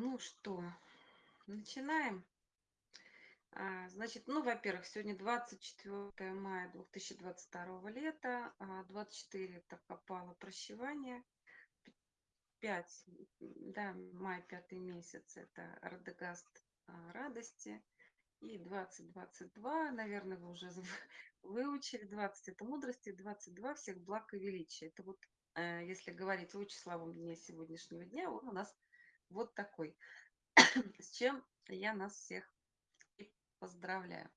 Ну что, начинаем. А, значит, ну, во-первых, сегодня 24 мая 2022 лета, а 24 это попало прощевание, 5, да, май, пятый месяц, это Радегаст а, радости, и 2022, наверное, вы уже выучили, 20 это мудрости, 22 всех благ и величия. Это вот, э, если говорить о числовом дне сегодняшнего дня, он у нас вот такой. С чем я нас всех и поздравляю.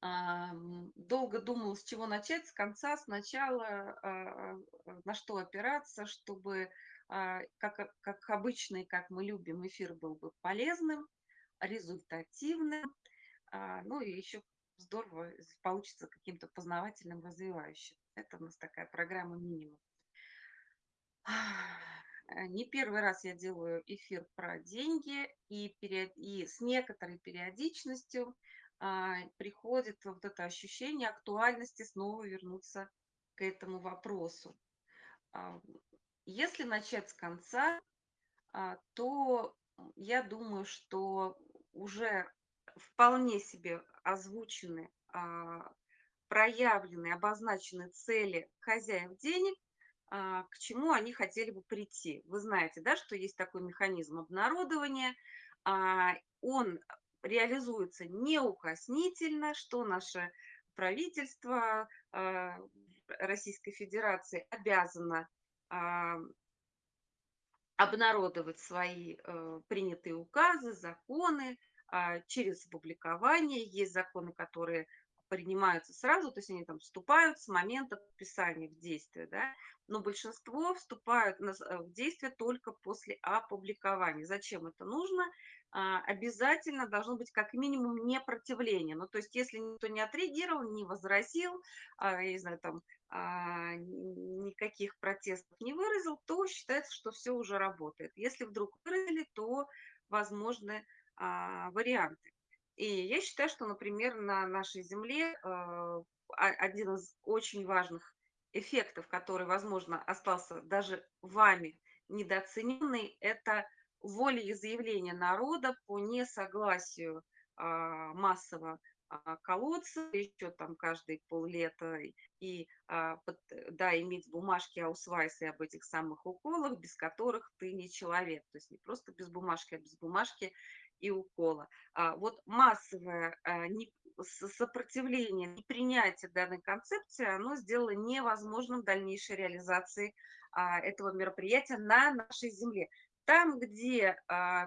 Ам, долго думала, с чего начать, с конца, сначала, а, а, на что опираться, чтобы, а, как а как обычно и как мы любим, эфир был бы полезным, результативным, а, ну и еще здорово, получится каким-то познавательным, развивающим. Это у нас такая программа минимум. Э, не первый раз я делаю эфир про деньги, и, период, и с некоторой периодичностью а, приходит вот это ощущение актуальности снова вернуться к этому вопросу. А, если начать с конца, а, то я думаю, что уже вполне себе озвучены, а, проявлены, обозначены цели хозяев денег, к чему они хотели бы прийти. Вы знаете, да, что есть такой механизм обнародования, а, он реализуется неукоснительно, что наше правительство а, Российской Федерации обязано обнародовать свои э, принятые указы, законы через опубликование. Есть законы, которые принимаются сразу, то есть они там вступают с момента подписания в действие, да, но большинство вступают э, в действие только после опубликования. Зачем это нужно? А, обязательно должно быть как минимум непротивление. Ну, то есть если никто не отреагировал, не возразил, а, я не знаю, там, а, никаких протестов не выразил, то считается, что все уже работает. Если вдруг выразили, то возможны варианты. И я считаю, что, например, на нашей Земле э, один из очень важных эффектов, который, возможно, остался даже вами недооцененный, это волеизъявление народа по несогласию а, массово а, колодца, еще там каждые поллета, и а, да, иметь бумажки аусвайсы об этих самых уколах, без которых ты не человек. То есть не просто без бумажки, а без бумажки и укола. А, вот массовое а, сопротивление, непринятие данной концепции, оно сделало невозможным дальнейшей реализации а, этого мероприятия на нашей земле. Там, где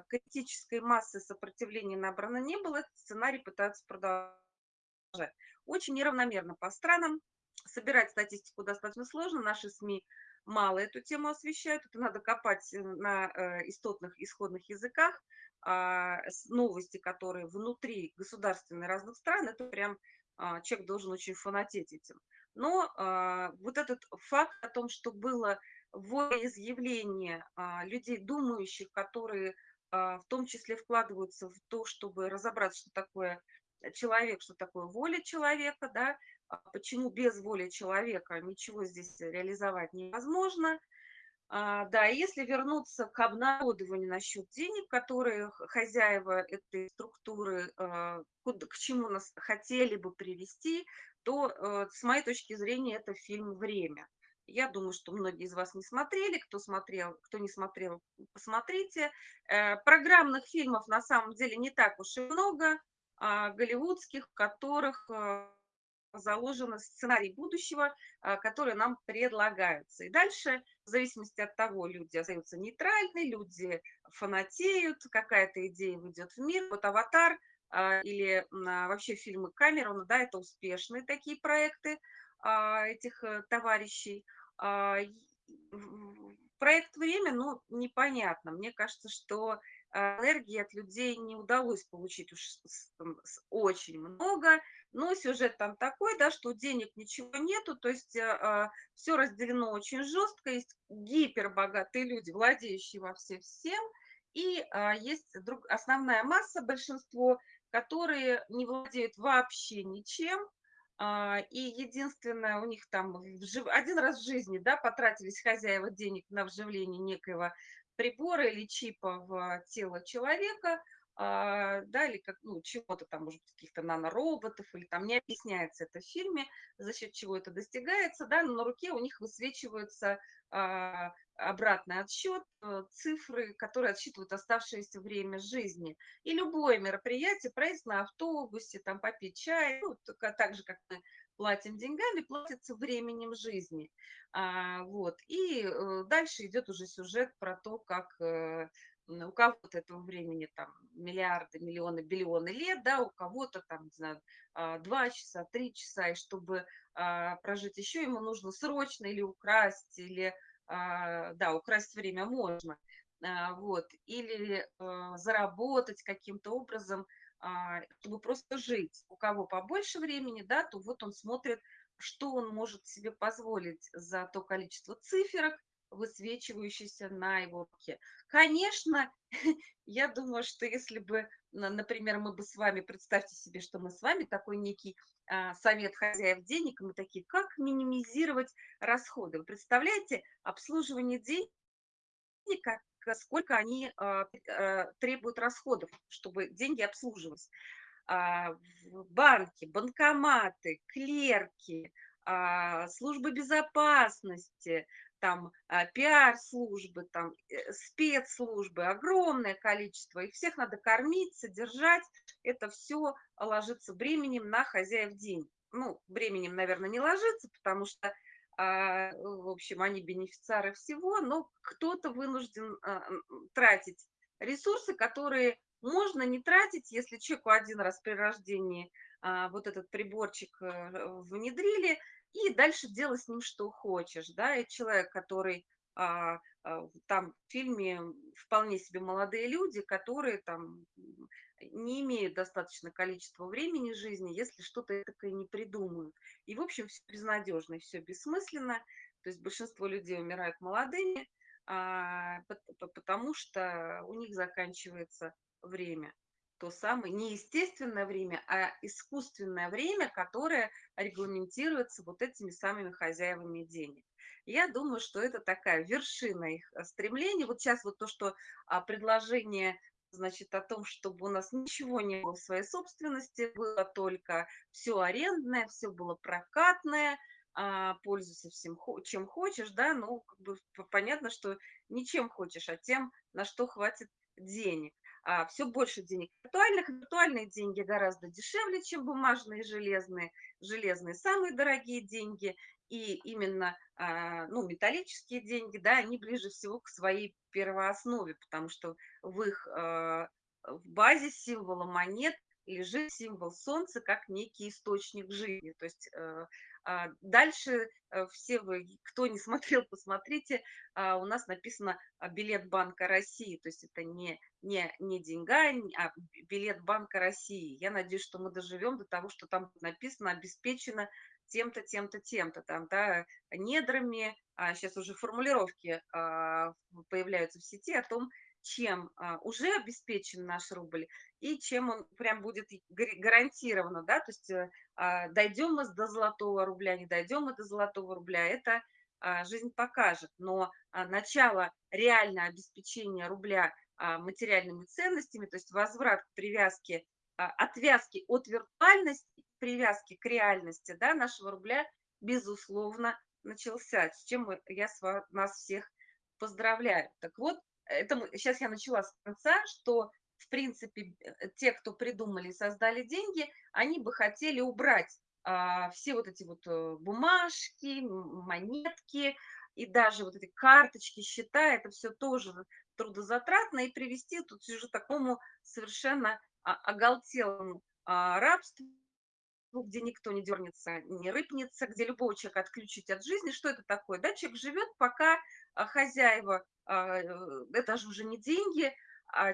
критической массы сопротивления набрано не было, этот сценарий пытаются продолжать. Очень неравномерно по странам. Собирать статистику достаточно сложно. Наши СМИ мало эту тему освещают. Это надо копать на э, истотных исходных языках. А, новости, которые внутри государственных разных стран, это прям а, человек должен очень фанатеть этим. Но а, вот этот факт о том, что было волеизъявление людей, думающих, которые в том числе вкладываются в то, чтобы разобраться, что такое человек, что такое воля человека, да, почему без воли человека ничего здесь реализовать невозможно – а, да, если вернуться к обнародованию насчет денег, которые хозяева этой структуры а, к чему нас хотели бы привести, то э, с моей точки зрения это фильм «Время». Я думаю, что многие из вас не смотрели, кто смотрел, кто не смотрел, посмотрите. Э, программных фильмов на самом деле не так уж и много, а, голливудских, в которых э, заложен сценарий будущего, а, который нам предлагается. И дальше, в зависимости от того, люди остаются нейтральны, люди фанатеют, какая-то идея выйдет в мир. Вот «Аватар» а, или а, вообще фильмы Камерона, да, это успешные такие проекты этих э, товарищей. Проект «Время», ну, непонятно. Мне кажется, что энергии от людей не удалось получить уж очень много, но сюжет там такой, да, что денег ничего нету, то есть э, а, все разделено очень жестко, есть гипербогатые люди, владеющие во все всем, и а, есть друг, основная масса, большинство, которые не владеют вообще ничем, а, и единственное, у них там один раз в жизни, да, потратились хозяева денег на вживление некоего прибора или чипа в тело человека, да, или как, ну, чего-то там, может быть, каких-то нанороботов, или там не объясняется это в фильме, за счет чего это достигается, да, но на руке у них высвечиваются а, обратный отсчет, э, цифры, которые отсчитывают оставшееся время жизни. И любое мероприятие, проезд на автобусе, там попить чай, ну, так же, как мы платим деньгами, платится временем жизни. А, вот. И э, дальше идет уже сюжет про то, как э, у кого-то этого времени там миллиарды, миллионы, биллионы лет, да, у кого-то там, не знаю, а, два часа, три часа, и чтобы а, прожить еще, ему нужно срочно или украсть, или, а, да, украсть время можно, вот, или заработать каким-то образом, чтобы просто жить. У кого побольше времени, да, то вот он смотрит, что он может себе позволить за то количество циферок, высвечивающийся на его руке. Конечно, я думаю, что если бы, например, мы бы с вами, представьте себе, что мы с вами такой некий а, совет хозяев денег, мы такие, как минимизировать расходы. Вы представляете, обслуживание денег, сколько они а, а, требуют расходов, чтобы деньги обслуживались. банки, банкоматы, клерки, службы безопасности, там а, пиар-службы, там э, спецслужбы, огромное количество, их всех надо кормить, содержать, это все ложится бременем на хозяев денег. Ну, бременем, наверное, не ложится, потому что, а, в общем, они бенефициары всего, но кто-то вынужден а, тратить ресурсы, которые можно не тратить, если человеку один раз при рождении вот этот приборчик э, внедрили, и дальше делай с ним что хочешь, да, и человек, который а, а, там в фильме вполне себе молодые люди, которые там не имеют достаточно количества времени жизни, если что-то такое не придумают. И, в общем, все безнадежно, все бессмысленно, то есть большинство людей умирают молодыми, а, потому что у них заканчивается время то самое не естественное время, а искусственное время, которое регламентируется вот этими самыми хозяевами денег. Я думаю, что это такая вершина их э, стремлений. Вот сейчас вот то, что а, предложение значит, о том, чтобы у нас ничего не было в своей собственности, было только все арендное, все было прокатное, а, пользуйся всем, чем хочешь, да, ну, как бы понятно, что ничем хочешь, а тем, на что хватит денег а, все больше денег виртуальных. Виртуальные деньги гораздо дешевле, чем бумажные железные. Железные самые дорогие деньги. И именно а, ну, металлические деньги, да, они ближе всего к своей первооснове, потому что в их а, в базе символа монет лежит символ солнца как некий источник жизни. То есть а, дальше э, все вы, кто не смотрел, посмотрите, а, у нас написано а, билет Банка России, то есть это не, не, не деньга, а билет Банка России. Я надеюсь, что мы доживем до того, что там написано обеспечено тем-то, тем-то, тем-то, там, да, недрами, а сейчас уже формулировки появляются в сети о том, чем уже обеспечен наш рубль и чем он прям будет гарантированно, да, то есть э, а, дойдем мы до золотого рубля, не дойдем мы до золотого рубля, это а, жизнь покажет. Но а, начало реального обеспечения рубля материальными ценностями, то есть возврат к привязке, отвязки от виртуальности, привязки к реальности да, нашего рубля, безусловно, начался, с чем я нас всех поздравляю. Так вот, это сейчас я начала с конца, что в принципе, э, те, кто придумали и создали деньги, они бы хотели убрать а, все вот эти вот э, бумажки, монетки и даже вот эти карточки, счета, это все тоже трудозатратно и привести тут уже такому совершенно а, оголтелому а, рабству, где никто не дернется, не рыпнется, где любого человека отключить от жизни. Что это такое? Да, человек живет, пока а, хозяева, а, э, это же уже не деньги,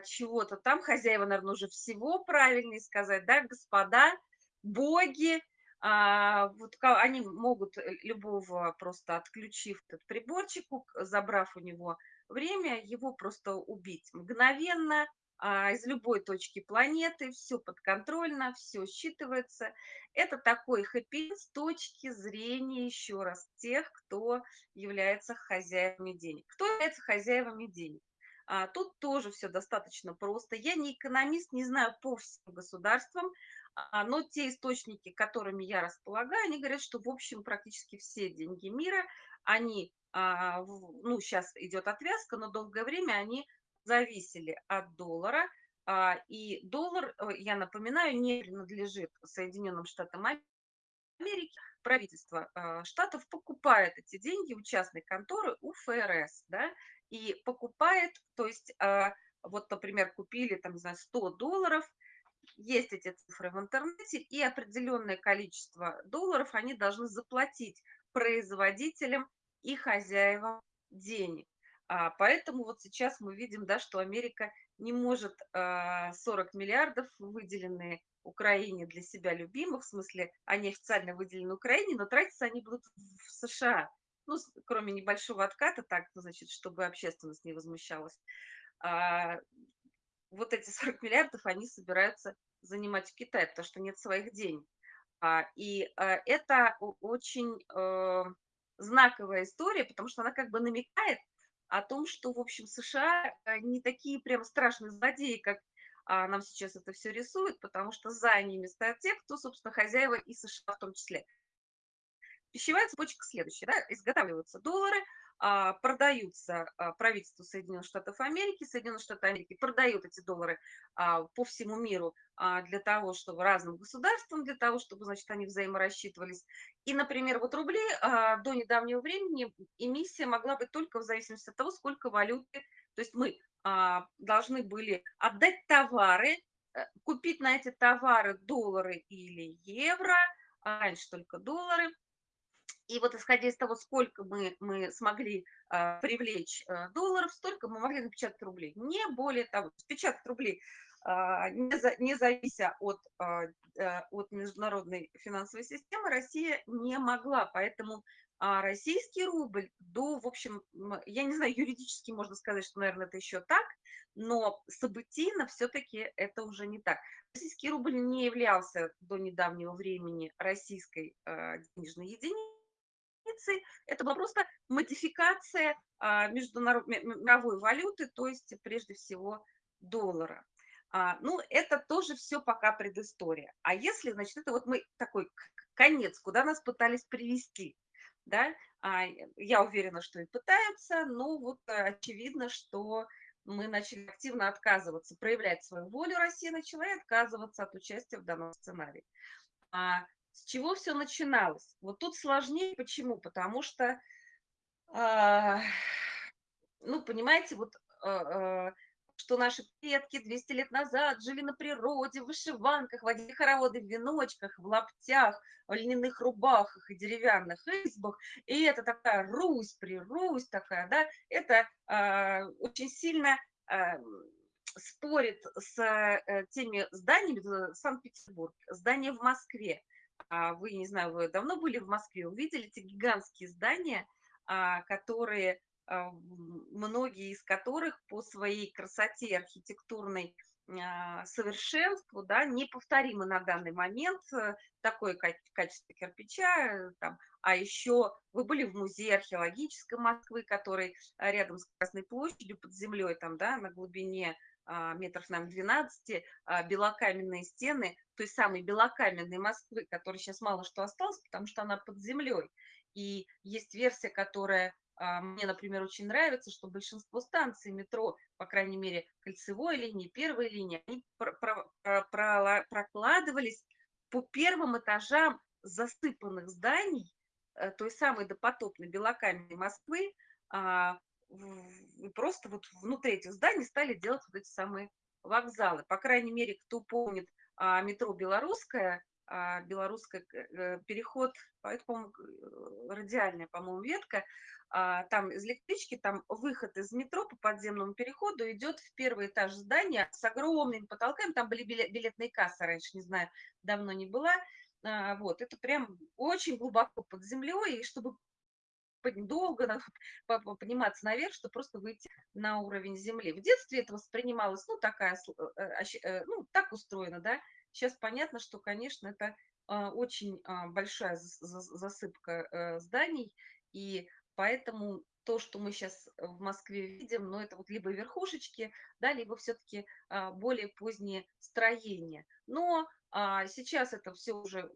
чего-то там, хозяева, наверное, уже всего правильнее сказать, да, господа, боги, а, вот они могут э, любого просто отключив этот приборчик, забрав у него время, его просто убить мгновенно, а, из любой точки планеты, все подконтрольно, все считывается. Это такой хэппи с точки зрения, еще раз, тех, кто является хозяевами денег. Кто является хозяевами денег? А, тут тоже все достаточно просто. Я не экономист, не знаю по всем государствам, а, но те источники, которыми я располагаю, они говорят, что, в общем, практически все деньги мира, они, а, ну, щас идет отвязка, но долгое время они зависели от доллара. А, и доллар, э, я напоминаю, не принадлежит Соединенным Штатам Америки. Правительство, а, штатов покупает эти деньги у частной конторы, у ФРС, да, и покупает, то есть, а, вот, например, купили, там, не знаю, 100 долларов, есть эти цифры в интернете, и определенное количество долларов они должны заплатить производителям и хозяевам денег. А, поэтому вот сейчас мы видим, да, что Америка не может а, 40 миллиардов, выделенные Украине для себя любимых, в смысле, они официально выделены Украине, но тратиться они будут в США. Ну, кроме небольшого отката, так, ну, значит, чтобы общественность не возмущалась. А, вот эти 40 миллиардов они собираются занимать в Китае, потому что нет своих денег. А, и а, это очень э, знаковая история, потому что она как бы намекает о том, что, в общем, США не такие прям страшные злодеи, как а, нам сейчас это все рисуют, потому что за ними стоят те, кто, собственно, хозяева и США в том числе. Пищевая цепочка следующая. Да? Изготавливаются доллары, а, продаются а, правительству Соединенных Штатов Америки. Соединенные Штаты Америки продают эти доллары а, по всему миру для того, чтобы разным государствам, для того, чтобы, значит, они взаиморассчитывались. И, например, вот рубли до недавнего времени эмиссия могла быть только в зависимости от того, сколько валюты. То есть мы должны были отдать товары, э, купить на эти товары доллары или евро, а раньше только доллары, и вот исходя из того, сколько мы, мы смогли а, привлечь а, долларов, столько мы могли напечатать рублей. Не более того, печатать рублей, а, не, за, не завися от, а, а, от международной финансовой системы, Россия не могла. Поэтому а, российский рубль до, в общем, я не знаю, юридически можно сказать, что, наверное, это еще так, но событийно все-таки это уже не так. Российский рубль не являлся до недавнего времени российской э, денежной единицей. Это была просто модификация а, международ... мировой валюты, то есть прежде всего доллара. А, ну, это тоже все пока предыстория. А если, значит, это вот мы такой конец, куда нас пытались привести, да, а, я уверена, что и пытаются, но вот очевидно, что мы начали активно отказываться, проявлять свою волю, Россия начала и отказываться от участия в данном сценарии. А, с чего все начиналось? Вот тут сложнее. Почему? Потому что, а, ну, понимаете, вот, а, а, что наши предки 200 лет назад жили на природе, в вышиванках, водили хороводы в веночках, в лаптях, в льняных рубахах и деревянных избах. И это такая Русь, при Русь такая, да, это а, очень сильно а, спорит с э, теми зданиями, Санкт-Петербург, здания в Москве. А вы, не знаю, вы давно были в Москве, увидели эти гигантские здания, а, которые, многие из которых по своей красоте архитектурной а, совершенству, да, неповторимы на данный момент, э, такое качество кирпича, э, там, а еще вы были в музее археологической Москвы, который рядом с Красной площадью под землей, там, да, на глубине а, метров, наверное, 12, а, белокаменные стены той самой белокаменной Москвы, которой сейчас мало что осталось, потому что она под землей. И есть версия, которая а, мне, например, очень нравится, что большинство станций метро, по крайней мере, кольцевой линии, первой линии, они прокладывались по первым этажам засыпанных зданий э, той самой допотопной белокаменной Москвы, и просто вот внутри этих зданий стали делать вот эти самые вокзалы. По крайней мере, кто помнит а, метро «Белорусская», а, белорусская э, переход, это, по-моему, э, радиальная, по-моему, ветка, а, там из электрички, там выход из метро по подземному переходу идет в первый этаж здания с огромными потолками, там были билетные кассы раньше, не знаю, давно не была, а, вот, это прям очень глубоко под землей, и чтобы долго подниматься наверх, чтобы просто выйти на уровень земли. В детстве это воспринималось, ну, такая, э, ну, так устроено, да. Сейчас понятно, что, конечно, это а, очень а, большая засыпка э, зданий, и поэтому то, что мы сейчас в Москве видим, но это вот либо верхушечки, да, либо все-таки а, более поздние строения. Но сейчас это все уже,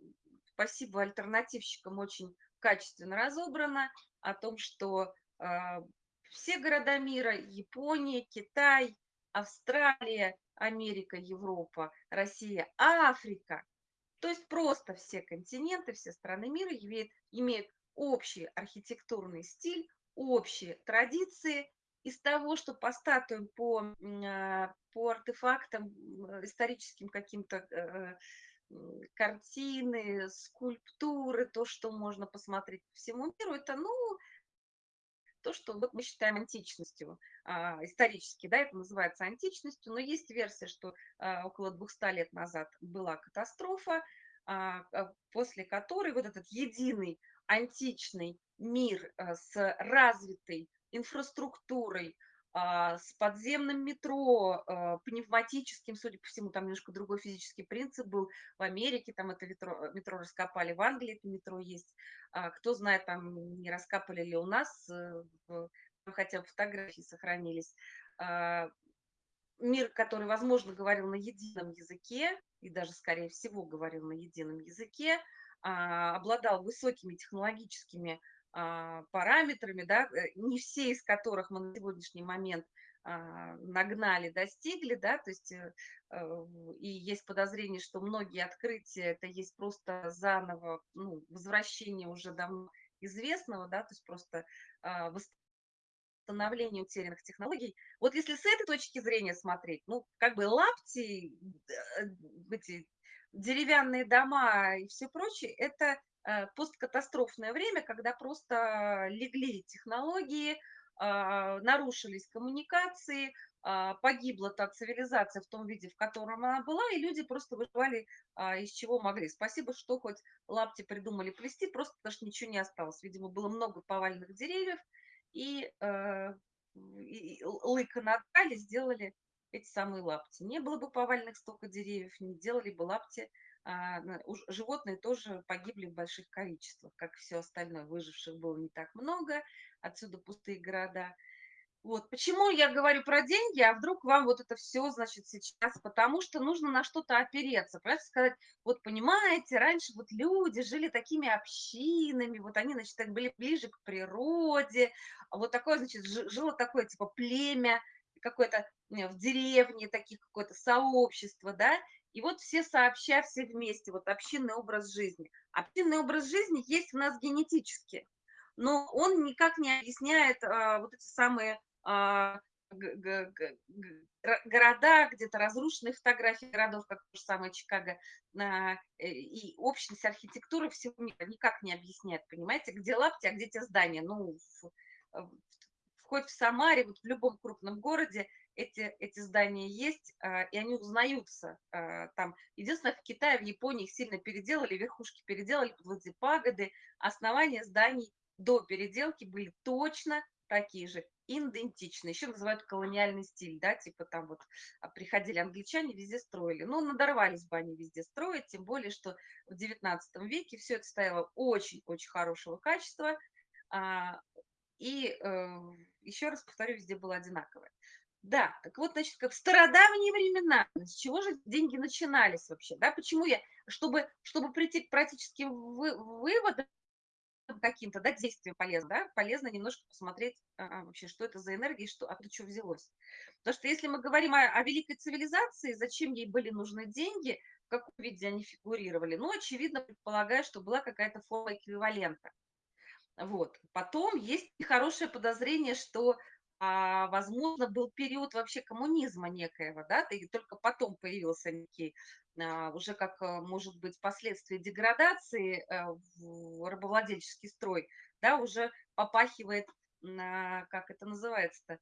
спасибо альтернативщикам, очень качественно разобрано, о том, что все города мира, Япония, Китай, Австралия, Америка, Европа, Россия, Африка, то есть просто все континенты, все страны мира имеют, имеют общий архитектурный стиль, общие традиции. Из того, что по статуям, по, а, по артефактам, историческим каким-то э, картины, скульптуры, то, что можно посмотреть по всему миру, это, ну, то, что вот мы считаем античностью, а, исторически, да, это называется античностью, но есть версия, что а, около 200 лет назад была катастрофа, а, после которой вот этот единый античный мир с развитой инфраструктурой, а, с подземным метро, а, пневматическим, судя по всему, там немножко другой физический принцип был. В Америке там это метро, метро раскопали, в Англии это метро есть. А, кто знает, там не раскапали ли у нас, э, хотя бы фотографии сохранились. Мир, который, возможно, говорил на едином языке, и даже, скорее всего, говорил на едином языке, обладал высокими технологическими а, параметрами, да, э, не все из которых мы на сегодняшний момент а, нагнали, достигли, да, то есть э, э, и есть подозрение, что многие открытия это есть просто заново, ну, возвращение уже давно известного, да, то есть просто а, восстановление утерянных технологий. Вот если с этой точки зрения смотреть, ну, как бы лапти, эти деревянные дома и все прочее, это посткатастрофное время, когда просто легли технологии, а, нарушились коммуникации, а, погибла та цивилизация в том виде, в котором она была, и люди просто выживали а, из чего могли. Спасибо, что хоть лапти придумали плести, просто потому что ничего не осталось. Видимо, было много поваленных деревьев, и, э, и лыка наткали, сделали эти самые лапти. Не было бы поваленных столько деревьев, не делали бы лапти животные тоже погибли в больших количествах, как все остальное. Выживших было не так много, отсюда пустые города. Вот. Почему я говорю про деньги, а вдруг вам вот это все, значит, сейчас? Потому что нужно на что-то опереться. Понимаете, сказать, вот понимаете, раньше вот люди жили такими общинами, вот они, значит, были ближе к природе, а вот такое, значит, жило такое, типа, племя, какое-то в деревне, таких какое-то сообщество, да, и вот все сообща, все вместе, вот общинный образ жизни. Общинный образ жизни есть у нас генетически, но он никак не объясняет а, вот эти самые а, города, где-то разрушенные фотографии городов, как то же самое Чикаго, а, и общность архитектуры всего мира никак не объясняет, понимаете, где лапти, а где те здания. Ну, в, в, хоть в Самаре, вот в любом крупном городе эти, эти здания есть, а, и они узнаются а, там. Единственное, в Китае, в Японии их сильно переделали, верхушки переделали эти пагоды, основания зданий до переделки были точно такие же, идентичные. Еще называют колониальный стиль, да, типа там вот а, приходили англичане, везде строили. Ну, надорвались бы они везде строить, тем более, что в 19 веке все это стояло очень-очень хорошего качества, и э, еще раз повторю, везде было одинаковое. Да, так вот, значит, как в стародавние времена, с чего же деньги начинались вообще, да, почему я, чтобы, чтобы прийти к практическим вы, выводам каким-то, да, действиям полезно, да, полезно немножко посмотреть а, вообще, что это за энергия, что, откуда что взялось. Потому что если мы говорим о, о великой цивилизации, зачем ей были нужны деньги, в каком виде они фигурировали, ну, очевидно, предполагаю, что была какая-то форма эквивалента. Вот. Потом есть хорошее подозрение, что, а, возможно, был период вообще коммунизма некоего, да, и только потом появился некий, а, уже как, а, может быть, последствия деградации а, в рабовладельческий строй, да, уже попахивает, а, как это называется-то,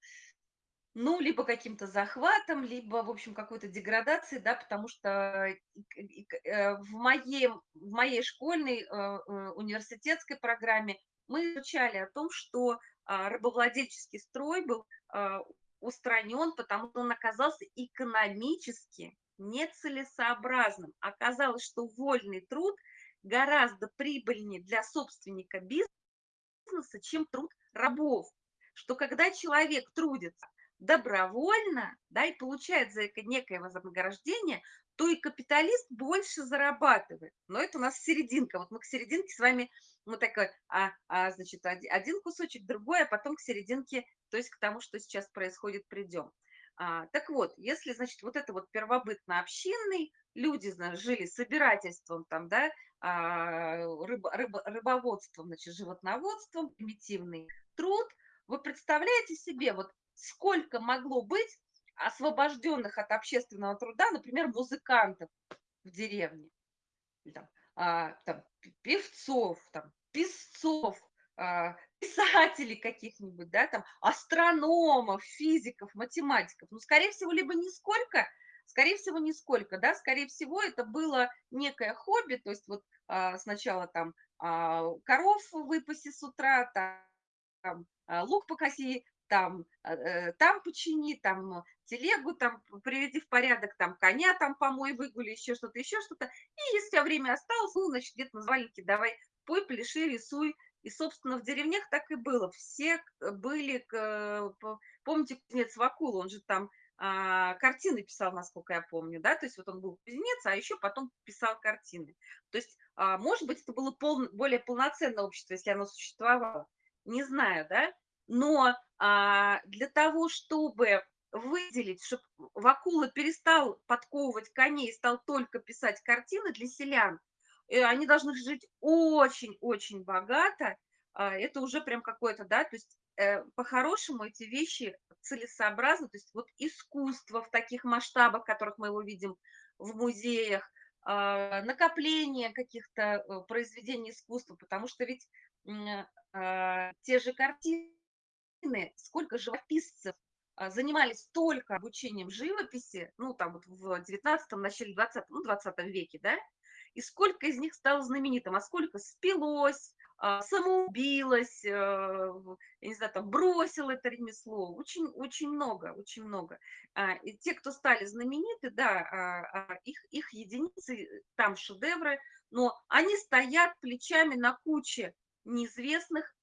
ну, либо каким-то захватом, либо, в общем, какой-то деградацией, да, потому что э, в моей, в моей школьной э, э, университетской программе мы изучали о том, что рабовладельческий строй был а, устранен, потому что он оказался экономически нецелесообразным. Оказалось, что вольный труд гораздо прибыльнее для собственника бизнеса, чем труд рабов. что когда человек трудится добровольно, да, и получает за это некое вознаграждение, то и капиталист больше зарабатывает. Но это у нас серединка. Вот мы к серединке с вами, мы такой, а, а, значит, один кусочек, другой, а потом к серединке, то есть к тому, что сейчас происходит, придем. А, так вот, если, значит, вот это вот первобытно-общинный, люди, значит, жили собирательством, там, да, а, рыб, рыб, рыбоводством, значит, животноводством, примитивный труд, вы представляете себе, вот сколько могло быть освобожденных от общественного труда, например, музыкантов в деревне, там, а, там, певцов, там, песцов, а, писателей каких-нибудь, да, там, астрономов, физиков, математиков. Ну, скорее всего, либо нисколько, скорее всего, нисколько, да, скорее всего, это было некое хобби, то есть вот а, сначала там а, коров выпаси с утра, там, там лук покоси, там, э, там почини, там телегу там приведи в порядок, там коня там помой, выгули, еще что-то, еще что-то. И если у тебя время осталось, ну, значит, где-то назвали, давай, пой, пляши, рисуй. И, собственно, в деревнях так и было. Все были, помните, кузнец Вакула, он же там а, картины писал, насколько я помню, да, то есть вот он был кузнец, а еще потом писал картины. То есть, а, может быть, это было пол, более полноценное общество, если оно существовало, не знаю, да, но для того, чтобы выделить, чтобы Вакула перестал подковывать коней и стал только писать картины для селян, э, они должны жить очень-очень богато, а, это уже прям какое-то, да, то есть э, по-хорошему эти вещи целесообразны, то есть вот искусство в таких масштабах, которых мы его видим в музеях, а, накопление каких-то э, произведений искусства, потому что ведь те же картины, сколько живописцев а, занимались только обучением живописи, ну, там вот в 19-м, начале 20 ну, 20 веке, да, и сколько из них стало знаменитым, а сколько спилось, а, самоубилось, э, я не знаю, там, бросил это ремесло, очень, очень много, очень много. А, и те, кто стали знамениты, да, их, их единицы, там шедевры, но они стоят плечами на куче неизвестных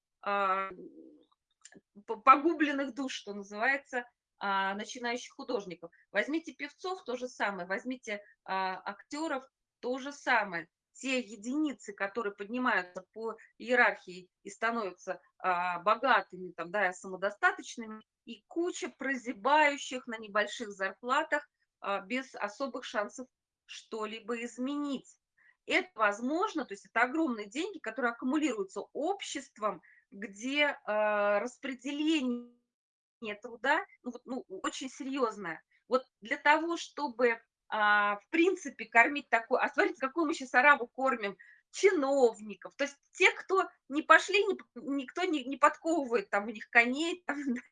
погубленных душ, что называется, а, начинающих художников. Возьмите певцов, то же самое, возьмите а, актеров, то же самое. Те единицы, которые поднимаются по иерархии и становятся а, богатыми, там, да, самодостаточными, и куча прозябающих на небольших зарплатах без особых шансов что-либо изменить. Это возможно, то есть это огромные деньги, которые аккумулируются обществом, где э, распределение труда ну, вот, ну, очень серьезное. Вот для того, чтобы, а, в принципе, кормить такой... А смотрите, какую мы сейчас арабу кормим? чиновников, то есть те, кто не пошли, никто не, не подковывает там у них коней, там,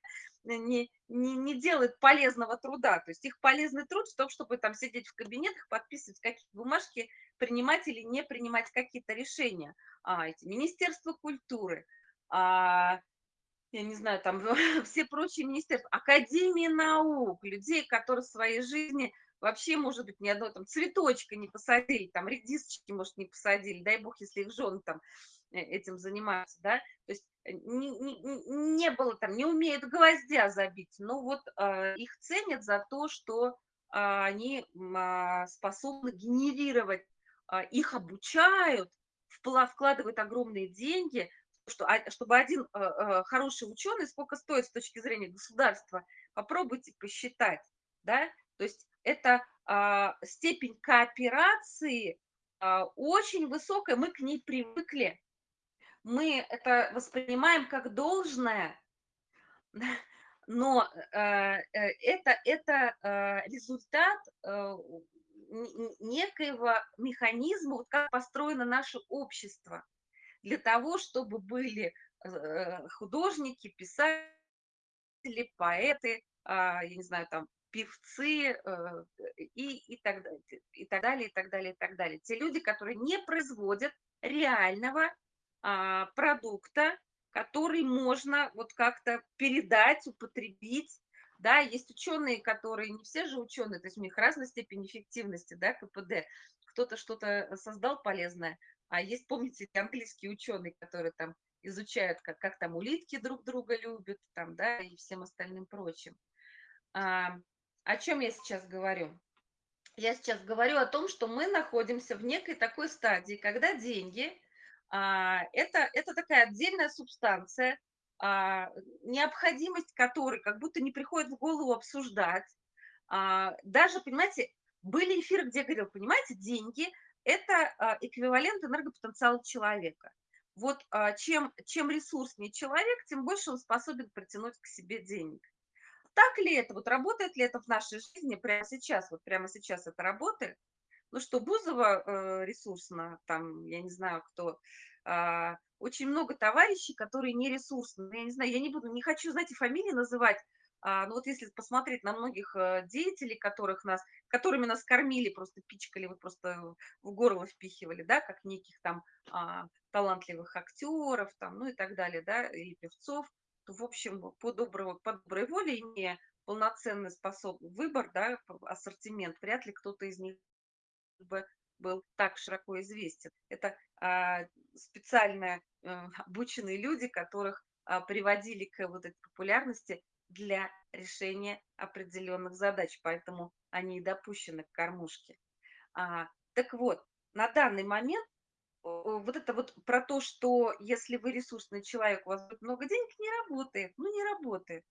не, не, не делает полезного труда, то есть их полезный труд в том, чтобы там сидеть в кабинетах, подписывать какие-то бумажки, принимать или не принимать какие-то решения. А, эти Министерство культуры, а, я не знаю, там все прочие министерства, Академии наук, людей, которые в своей жизни вообще, может быть, ни одного там цветочка не посадили, там редисочки, может, не посадили, дай бог, если их жены там э, этим занимаются, да, то есть э, не, не, не было там, не умеют гвоздя забить, но вот э, их ценят за то, что э, они э, способны генерировать, э, их обучают, вкладывают огромные деньги, что, чтобы один э, э, хороший ученый, сколько стоит с точки зрения государства, попробуйте посчитать, да, то есть это а, степень кооперации а, очень высокая, мы к ней привыкли, мы это воспринимаем как должное, но э, это, это результат некоего механизма, вот как построено наше общество – для того, чтобы были э, художники, писатели, поэты, а, я не знаю, там, певцы э, и, и, так, и так далее, и так далее, и так далее. Те люди, которые не производят реального а, продукта, который можно вот как-то передать, употребить. Да, есть ученые, которые, не все же ученые, то есть у них разная степень эффективности, да, КПД. Кто-то что-то создал полезное, а есть, помните, английский ученый, который там изучают, как, как там улитки друг друга любят, там, да, и всем остальным прочим. А, о чем я сейчас говорю? Я сейчас говорю о том, что мы находимся в некой такой стадии, когда деньги а, это, это такая отдельная субстанция, а, необходимость которой как будто не приходит в голову обсуждать. А, даже, понимаете, были эфиры, где я говорил, понимаете, деньги – это а, эквивалент энергопотенциала человека. Вот а, чем, чем ресурснее человек, тем больше он способен притянуть к себе денег. Так ли это? Вот работает ли это в нашей жизни прямо сейчас? Вот прямо сейчас это работает? Ну что, Бузова э, ресурсно, там, я не знаю, кто, э, очень много товарищей, которые не ресурсны. Я не знаю, я не буду, не хочу, знаете, фамилии называть, а, ну вот если посмотреть на многих э, деятелей, которых нас, которыми нас кормили, просто пичкали, вот просто в горло впихивали, да, как неких там а, талантливых актеров, там, ну и так далее, да, или певцов, то, в общем, по, доброго, по доброй воле, имея полноценный способ выбор, да, ассортимент, вряд ли кто-то из них бы был так широко известен. Это а, специально а, обученные люди, которых а, приводили к вот этой популярности для решения определенных задач, поэтому они и допущены к кормушке. А, так вот, на данный момент вот это вот про то, что если вы ресурсный человек, у вас будет много денег, не работает. Ну, не работает.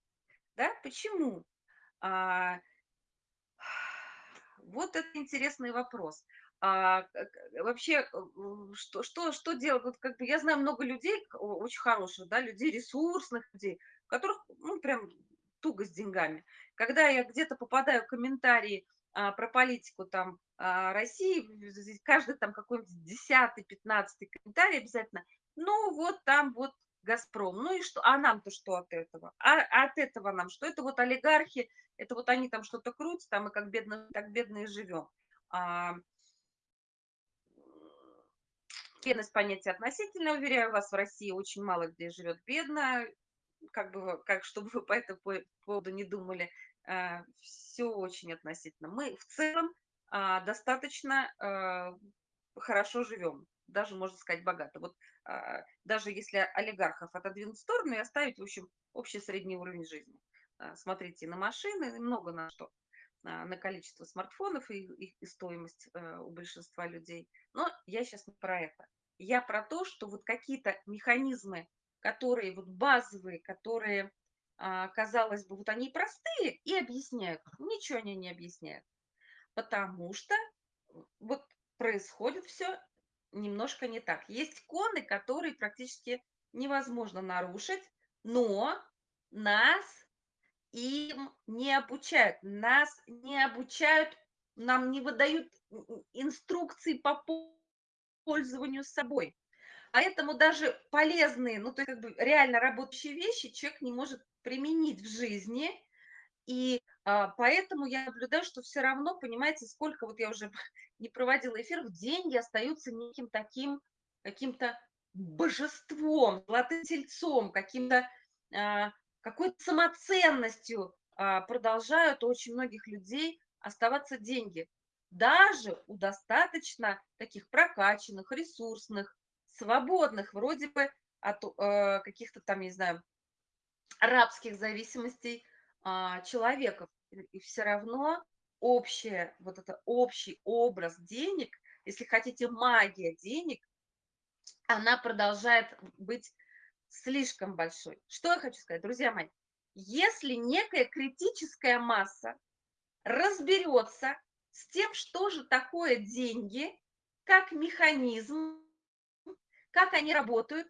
Да? Почему? А, вот это интересный вопрос. А, вообще, что, что, что делать? Вот как бы я знаю много людей, очень хороших, да, людей, ресурсных людей, которых, ну, прям туго с деньгами. Когда я где-то попадаю в комментарии а, про политику там а, России, каждый там какой-нибудь десятый, пятнадцатый комментарий обязательно, ну вот там вот Газпром, ну и что, а нам-то что от этого? А, от этого нам что? Это вот олигархи, это вот они там что-то крутят, там мы как бедно, так бедные живем. А, бедность понятие относительно, уверяю вас, в России очень мало где живет бедно, как бы, как, чтобы вы по этому поводу не думали, а, все очень относительно. Мы в целом а, достаточно а, хорошо живем, даже, можно сказать, богато. Вот даже если олигархов отодвинуть в сторону и оставить, в общем, общий средний уровень жизни. Смотрите на машины, много на что на количество смартфонов и их и стоимость у большинства людей. Но я сейчас не про это. Я про то, что вот какие-то механизмы, которые вот базовые, которые а, казалось бы, вот они простые и объясняют. Ничего они не объясняют. Потому что вот происходит все немножко не так. Есть коны, которые практически невозможно нарушить, но нас им не обучают. Нас не обучают, нам не выдают инструкции по пользованию собой. Поэтому даже полезные, ну, то есть как бы реально работающие вещи человек не может применить в жизни. И а, поэтому я наблюдаю, что все равно, понимаете, сколько, вот я уже не проводила эфир, деньги остаются неким таким, каким-то божеством, золотым тельцом, каким-то, а, какой-то самоценностью а, продолжают у очень многих людей оставаться деньги. Даже у достаточно таких прокачанных, ресурсных, свободных, вроде бы от э, каких-то там, не знаю, арабских зависимостей а, человека. И все равно общее, вот это общий образ денег, если хотите, магия денег, она продолжает быть слишком большой. Что я хочу сказать, друзья мои? Если некая критическая масса разберется с тем, что же такое деньги, как механизм, как они работают,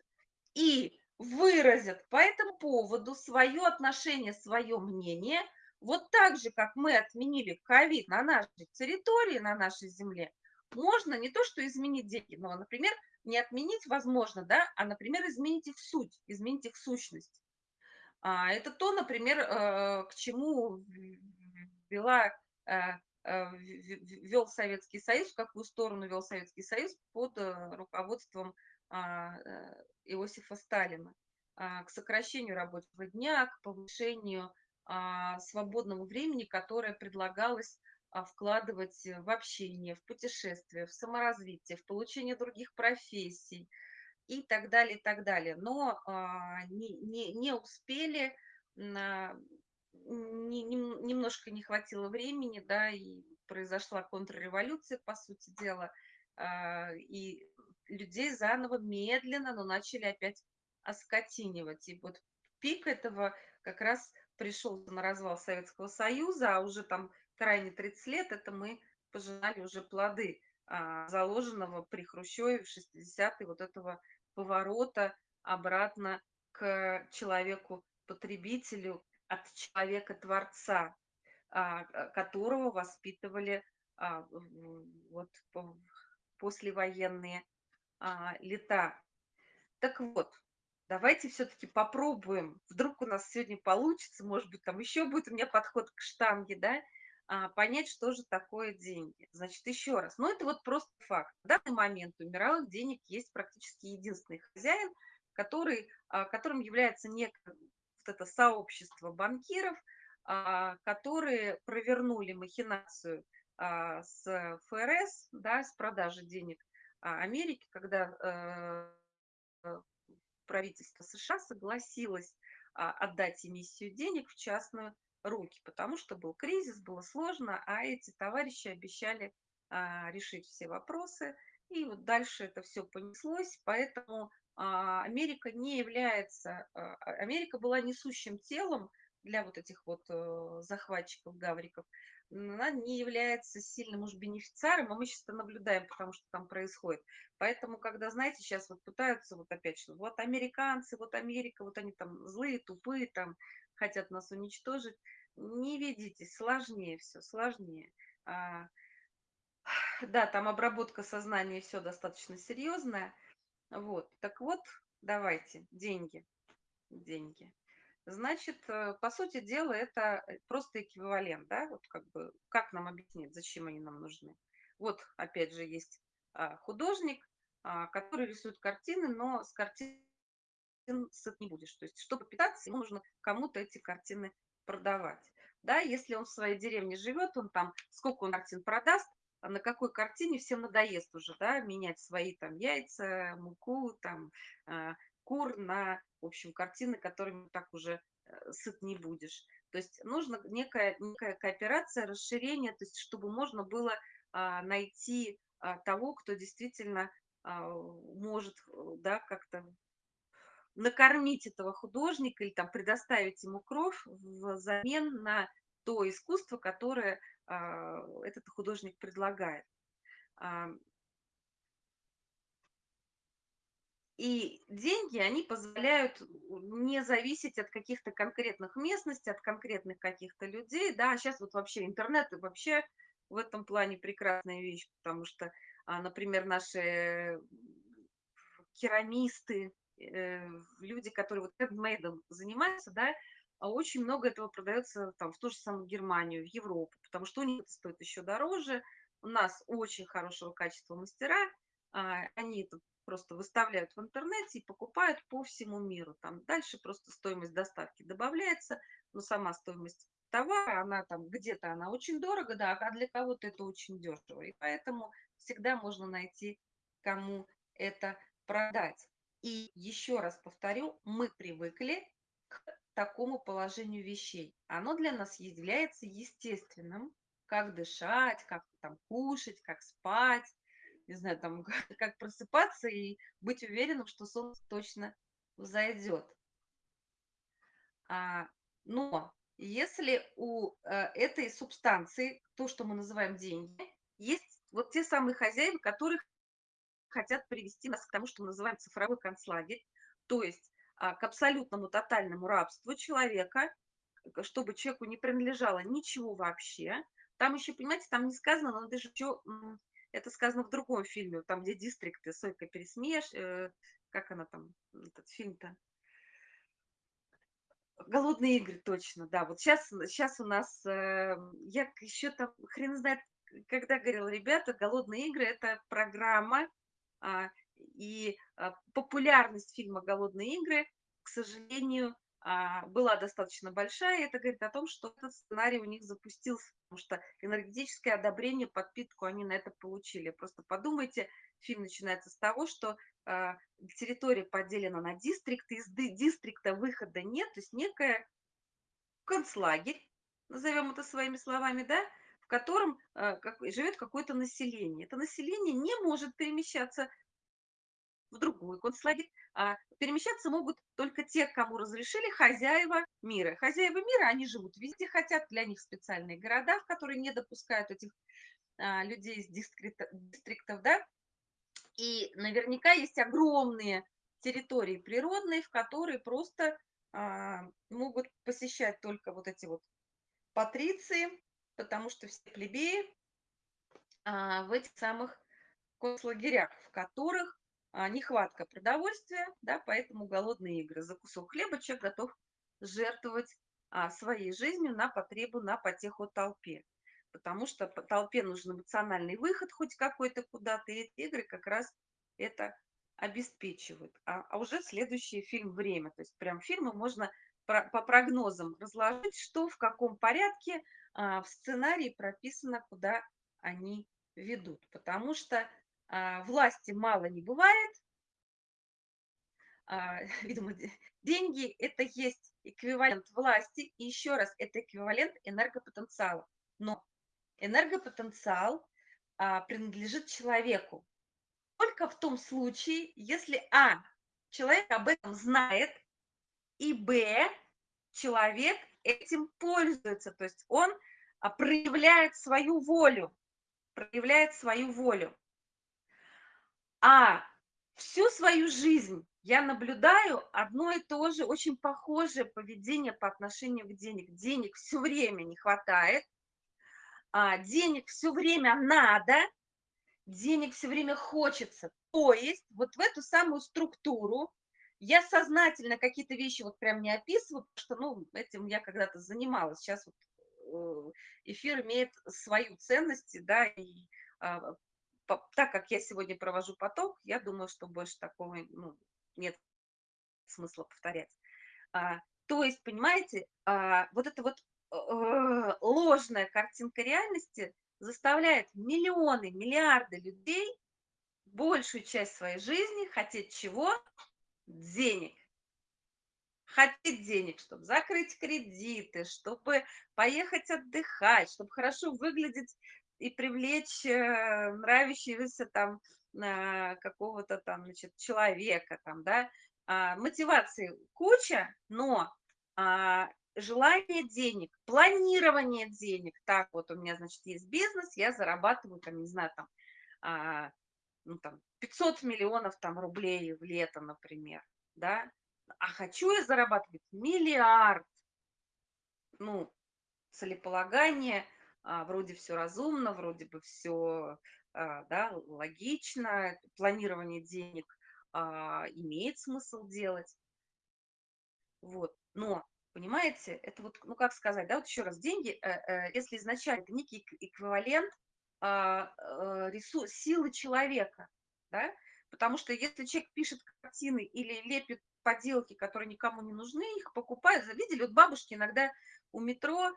и выразят по этому поводу свое отношение, свое мнение, вот так же, как мы отменили ковид на нашей территории, на нашей земле, можно не то, что изменить деньги, но, например, не отменить возможно, да, а, например, изменить их суть, изменить их сущность. А, это то, например, э, к чему вела, э, э, вел Советский Союз, в какую сторону вел Советский Союз под руководством Иосифа Сталина а, к сокращению рабочего дня, к повышению а, свободного времени, которое предлагалось вкладывать в общение, в путешествие, в саморазвитие, в получение других профессий. и так далее, и так далее. Но а, не, не, не успели, не, не, немножко не хватило времени, да, и произошла контрреволюция, по сути дела, а, и людей заново медленно, но начали опять оскотинивать. И вот пик этого как раз пришел на развал Советского Союза, а уже там крайне 30 лет это мы пожинали уже плоды а, заложенного при Хрущеве в 60-е вот этого поворота обратно к человеку-потребителю от человека-творца, а, которого воспитывали а, вот послевоенные а, лета. Так вот, давайте все-таки попробуем. Вдруг у нас сегодня получится, может быть, там еще будет у меня подход к штанге, да, а, понять, что же такое деньги. Значит, еще раз, ну это вот просто факт. В данный момент у мировых денег есть практически единственный хозяин, который, а, которым является некое вот это сообщество банкиров, а, которые провернули махинацию а, с ФРС, да, с продажи денег Америки, когда э, правительство США согласилось отдать эмиссию денег в частную руки, потому что был кризис, было сложно, а эти товарищи обещали решить все вопросы, и вот дальше это все понеслось, поэтому Америка не является, Америка была несущим телом для вот этих вот э, захватчиков, гавриков, она не является сильным уж бенефициаром, а мы сейчас это наблюдаем, потому что там происходит. Поэтому, когда, знаете, сейчас вот пытаются вот опять что, вот американцы, вот Америка, вот они там злые, тупые, там хотят нас уничтожить, не ведитесь, сложнее все, сложнее. А, да, там обработка сознания все достаточно серьезная. Вот, так вот, давайте, деньги, деньги. Значит, э, по сути дела, это э, просто эквивалент, да, вот как бы, как нам объяснить, зачем они нам нужны. Вот, опять же, есть а, художник, а, который рисует картины, но с картин сыт не будешь. То есть, чтобы питаться, ему нужно кому-то эти картины продавать. Да, если он в своей деревне живет, он там, сколько он картин продаст, а на какой картине всем надоест уже, да, менять свои там яйца, муку, там, кур на, в общем, картины, которыми так уже э, сыт не будешь. То есть нужна некая, некая кооперация, расширение, то есть чтобы можно было а, найти а, того, кто действительно а, может да, как-то накормить этого художника или там предоставить ему кровь взамен на то искусство, которое этот художник предлагает. И деньги, они позволяют не зависеть от каких-то конкретных местностей, от конкретных каких-то людей. Да, сейчас вот вообще интернет вообще в этом плане прекрасная вещь, потому что, а, например, наши керамисты, э, люди, которые вот хендмейдом занимаются, да, а очень много этого продается там в ту же самую Германию, в Европу, потому что у них это стоит еще дороже. У нас очень хорошего качества мастера, а, они это просто выставляют в интернете и покупают по всему миру. Там дальше просто стоимость доставки добавляется, но сама стоимость товара, она там где-то она очень дорого, да, а для кого-то это очень дешево. И поэтому всегда можно найти, кому это продать. И еще раз повторю, мы привыкли к такому положению вещей. Оно для нас является естественным, как дышать, как там кушать, как спать, не знаю, там, как просыпаться и быть уверенным, что солнце точно взойдет. А, но если у а, этой субстанции, то, что мы называем деньги, есть вот те самые хозяева, которые хотят привести нас к тому, что мы называем цифровой концлагерь, то есть а, к абсолютному тотальному рабству человека, чтобы человеку не принадлежало ничего вообще. Там еще, понимаете, там не сказано, но даже еще это сказано в другом фильме, там, где дистрикты, Сойка Пересмеш, э, как она там, этот фильм-то? Голодные игры, точно, да. Вот сейчас, сейчас у нас, э, я еще там, хрен знает, когда говорила, ребята, голодные игры это программа, а, и а, популярность фильма Голодные игры, к сожалению, была достаточно большая. Это говорит о том, что этот сценарий у них запустился, потому что энергетическое одобрение, подпитку они на это получили. Просто подумайте, фильм начинается с того, что а, территория поделена на дистрикты, из дистрикта выхода нет, то есть некая концлагерь, назовем это своими словами, да, в котором а, живет какое-то население. Это население не может перемещаться в другой концлагерь. А перемещаться могут только те, кому разрешили хозяева мира. Хозяева мира, они живут везде хотят, для них специальные города, в которые не допускают этих а, людей из дистрикта, дистриктов, да. И наверняка есть огромные территории природные, в которые просто а, могут посещать только вот эти вот патриции, потому что все плебеи а, в этих самых концлагерях, в которых нехватка продовольствия, да, поэтому голодные игры. За кусок хлеба человек готов жертвовать а, своей жизнью на потребу, на потеху толпе. Потому что по толпе нужен эмоциональный выход хоть какой-то куда-то, и эти игры как раз это обеспечивают. А, а уже следующий фильм «Время». То есть прям фильмы можно про, по прогнозам разложить, что в каком порядке а, в сценарии прописано, куда они ведут. Потому что а, власти мало не бывает. А, видимо, деньги – это есть эквивалент власти. И еще раз, это эквивалент энергопотенциала. Но энергопотенциал а, принадлежит человеку. Только в том случае, если А. Человек об этом знает, и Б. Человек этим пользуется. То есть он проявляет свою волю. Проявляет свою волю. А всю свою жизнь я наблюдаю одно и то же, очень похожее поведение по отношению к денег. Денег все время не хватает, а денег все время надо, денег все время хочется. То есть вот в эту самую структуру я сознательно какие-то вещи вот прям не описываю, потому что, ну, этим я когда-то занималась. Сейчас вот э, эфир имеет свою ценность, да, и а, так как я сегодня провожу поток, я думаю, что больше такого ну, нет смысла повторять. А, то есть, понимаете, а, вот эта вот э, ложная картинка реальности заставляет миллионы, миллиарды людей большую часть своей жизни хотеть чего? Денег. Хотеть денег, чтобы закрыть кредиты, чтобы поехать отдыхать, чтобы хорошо выглядеть и привлечь э, нравящегося там э, какого-то там, значит, человека там, да, а, мотивации куча, но а, желание денег, планирование денег, так вот у меня, значит, есть бизнес, я зарабатываю там, не знаю, там, а, ну, там 500 миллионов там рублей в лето, например, да, а хочу я зарабатывать миллиард, ну, целеполагание – а, вроде все разумно, вроде бы все а, да, логично, планирование денег а, имеет смысл делать. Вот. Но, понимаете, это вот, ну как сказать, да, вот еще раз, деньги, э, э, если изначально это некий эквивалент э, ресурс, силы человека, да, потому что если человек пишет картины или лепит поделки, которые никому не нужны, их покупают, видели, вот бабушки иногда у метро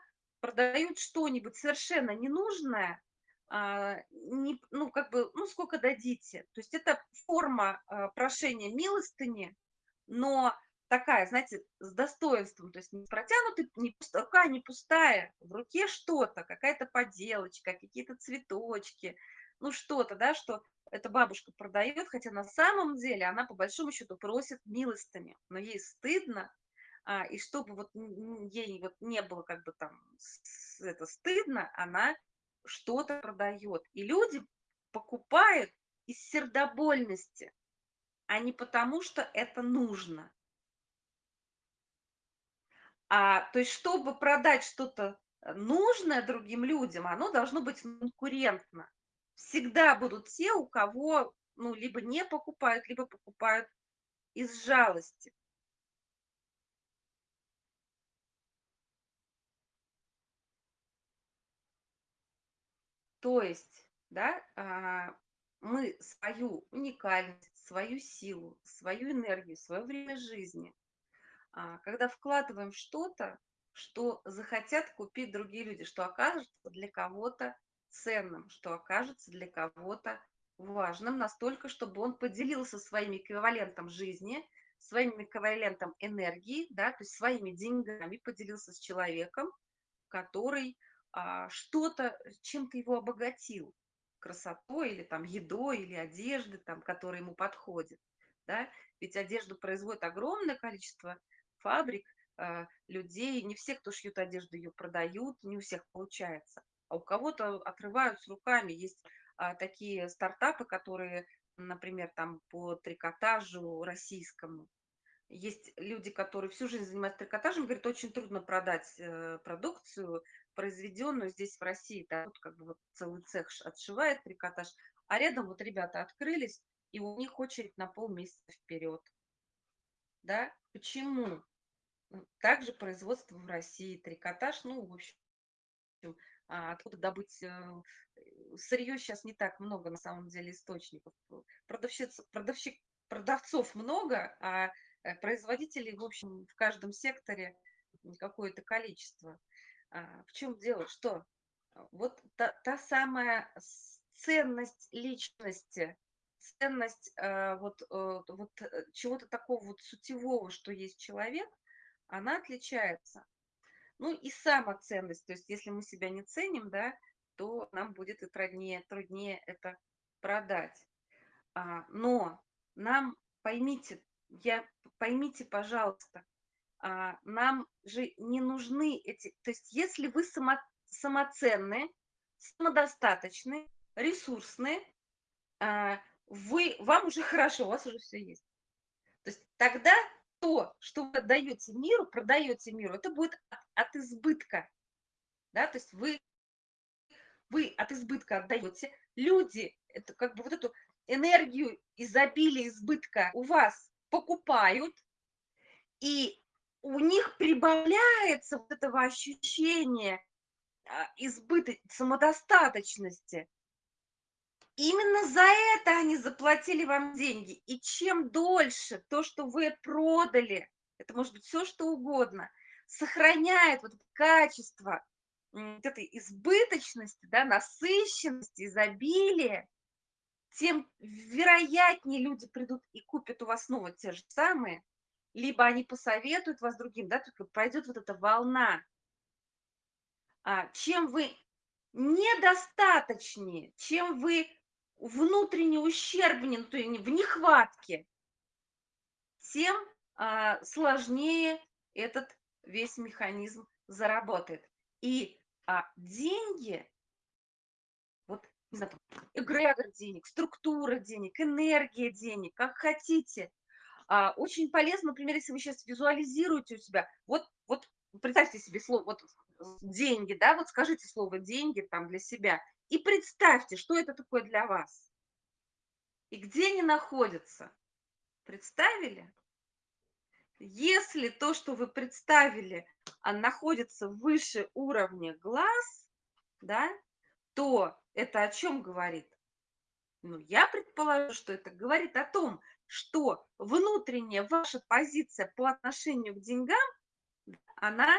продают что-нибудь совершенно ненужное, а, не, ну, как бы, ну, сколько дадите. То есть это форма а, прошения милостыни, но такая, знаете, с достоинством, то есть не протянутый, не рука не пустая, в руке что-то, какая-то поделочка, какие-то цветочки, ну, что-то, да, что эта бабушка продает, хотя на самом деле она по большому счету просит милостыни, но ей стыдно, а, и чтобы вот ей вот не было как бы там это стыдно, она что-то продает. И люди покупают из сердобольности, а не потому, что это нужно. А, то есть, чтобы продать что-то э, нужное другим людям, оно должно быть конкурентно. Всегда будут те, у кого ну, либо не покупают, либо покупают из жалости. То есть, да, а, мы свою уникальность, свою силу, свою энергию, свое время жизни, а, когда вкладываем что-то, что захотят купить другие люди, что окажется для кого-то ценным, что окажется для кого-то важным настолько, чтобы он поделился своим эквивалентом жизни, своим эквивалентом энергии, да, то есть своими деньгами поделился с человеком, который а, что-то, чем-то его обогатил, красотой или там едой или одеждой, там, которая ему подходит, да, ведь одежду производит огромное количество фабрик, а, людей, не все, кто шьют одежду, ее продают, не у всех получается, а у кого-то отрывают с руками, есть а, такие стартапы, которые, например, там по трикотажу российскому. Есть люди, которые всю жизнь занимаются трикотажем, говорят, очень трудно продать э, продукцию, произведенную здесь в России. Да, вот как бы вот целый цех отшивает трикотаж, а рядом вот ребята открылись, и у них очередь на полмесяца вперед. Да? Почему? Также производство в России, трикотаж, ну, в общем, а, откуда добыть э, сырье сейчас не так много, на самом деле, источников. Продавщиц, продавщик, продавцов много, а э, производителей, в общем, в каждом секторе какое-то количество. А, в чем дело? Что? Вот та, та самая ценность личности, ценность э, вот, вот чего-то такого вот сутевого, что есть человек, она отличается. Ну и самоценность, то есть если мы себя не ценим, да, то нам будет и труднее, труднее это продать. А, но нам, поймите, я, поймите, пожалуйста, нам же не нужны эти, то есть если вы само, самоценны, самодостаточны, ресурсны, а, вы, вам уже хорошо, у вас уже все есть. То есть тогда то, что вы отдаете миру, продаете миру, это будет от, от избытка. Да? То есть вы, вы от избытка отдаете. Люди, это как бы вот эту энергию изобилия, избытка у вас покупают, и у них прибавляется вот этого ощущения а, избытка, самодостаточности. Именно за это они заплатили вам деньги. И чем дольше то, что вы продали, это может быть все, что угодно, сохраняет вот качество вот этой избыточности, да, насыщенности, изобилия, тем вероятнее люди придут и купят у вас снова те же самые, либо они посоветуют вас другим, да, пройдет вот эта волна. А, чем вы недостаточнее, чем вы внутренне ущербнее, то есть в нехватке, тем а, сложнее этот весь механизм заработает. И а, деньги, вот, не знаю, эгрегор денег, структура денег, энергия денег, как хотите. А, очень полезно, например, если вы сейчас визуализируете у себя, вот, вот представьте себе слово, вот деньги, да, вот скажите слово деньги там для себя – и представьте, что это такое для вас. И где они находятся. Представили? Если то, что вы представили, а находится выше уровня глаз, да, то это о чем говорит? Ну, я предположу, что это говорит о том, что внутренняя ваша позиция по отношению к деньгам, она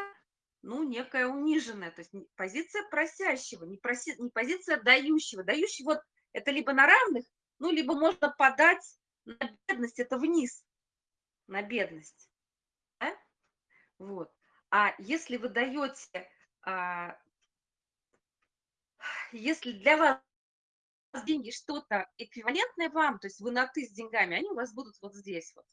ну, некая униженная, то есть позиция просящего, не, проси, не позиция дающего. Дающий вот это либо на равных, ну, либо можно подать на бедность, это вниз, на бедность. Да? Вот. А если вы даете, а, если для вас деньги что-то эквивалентное вам, то есть вы на «ты» с деньгами, они у вас будут вот здесь вот.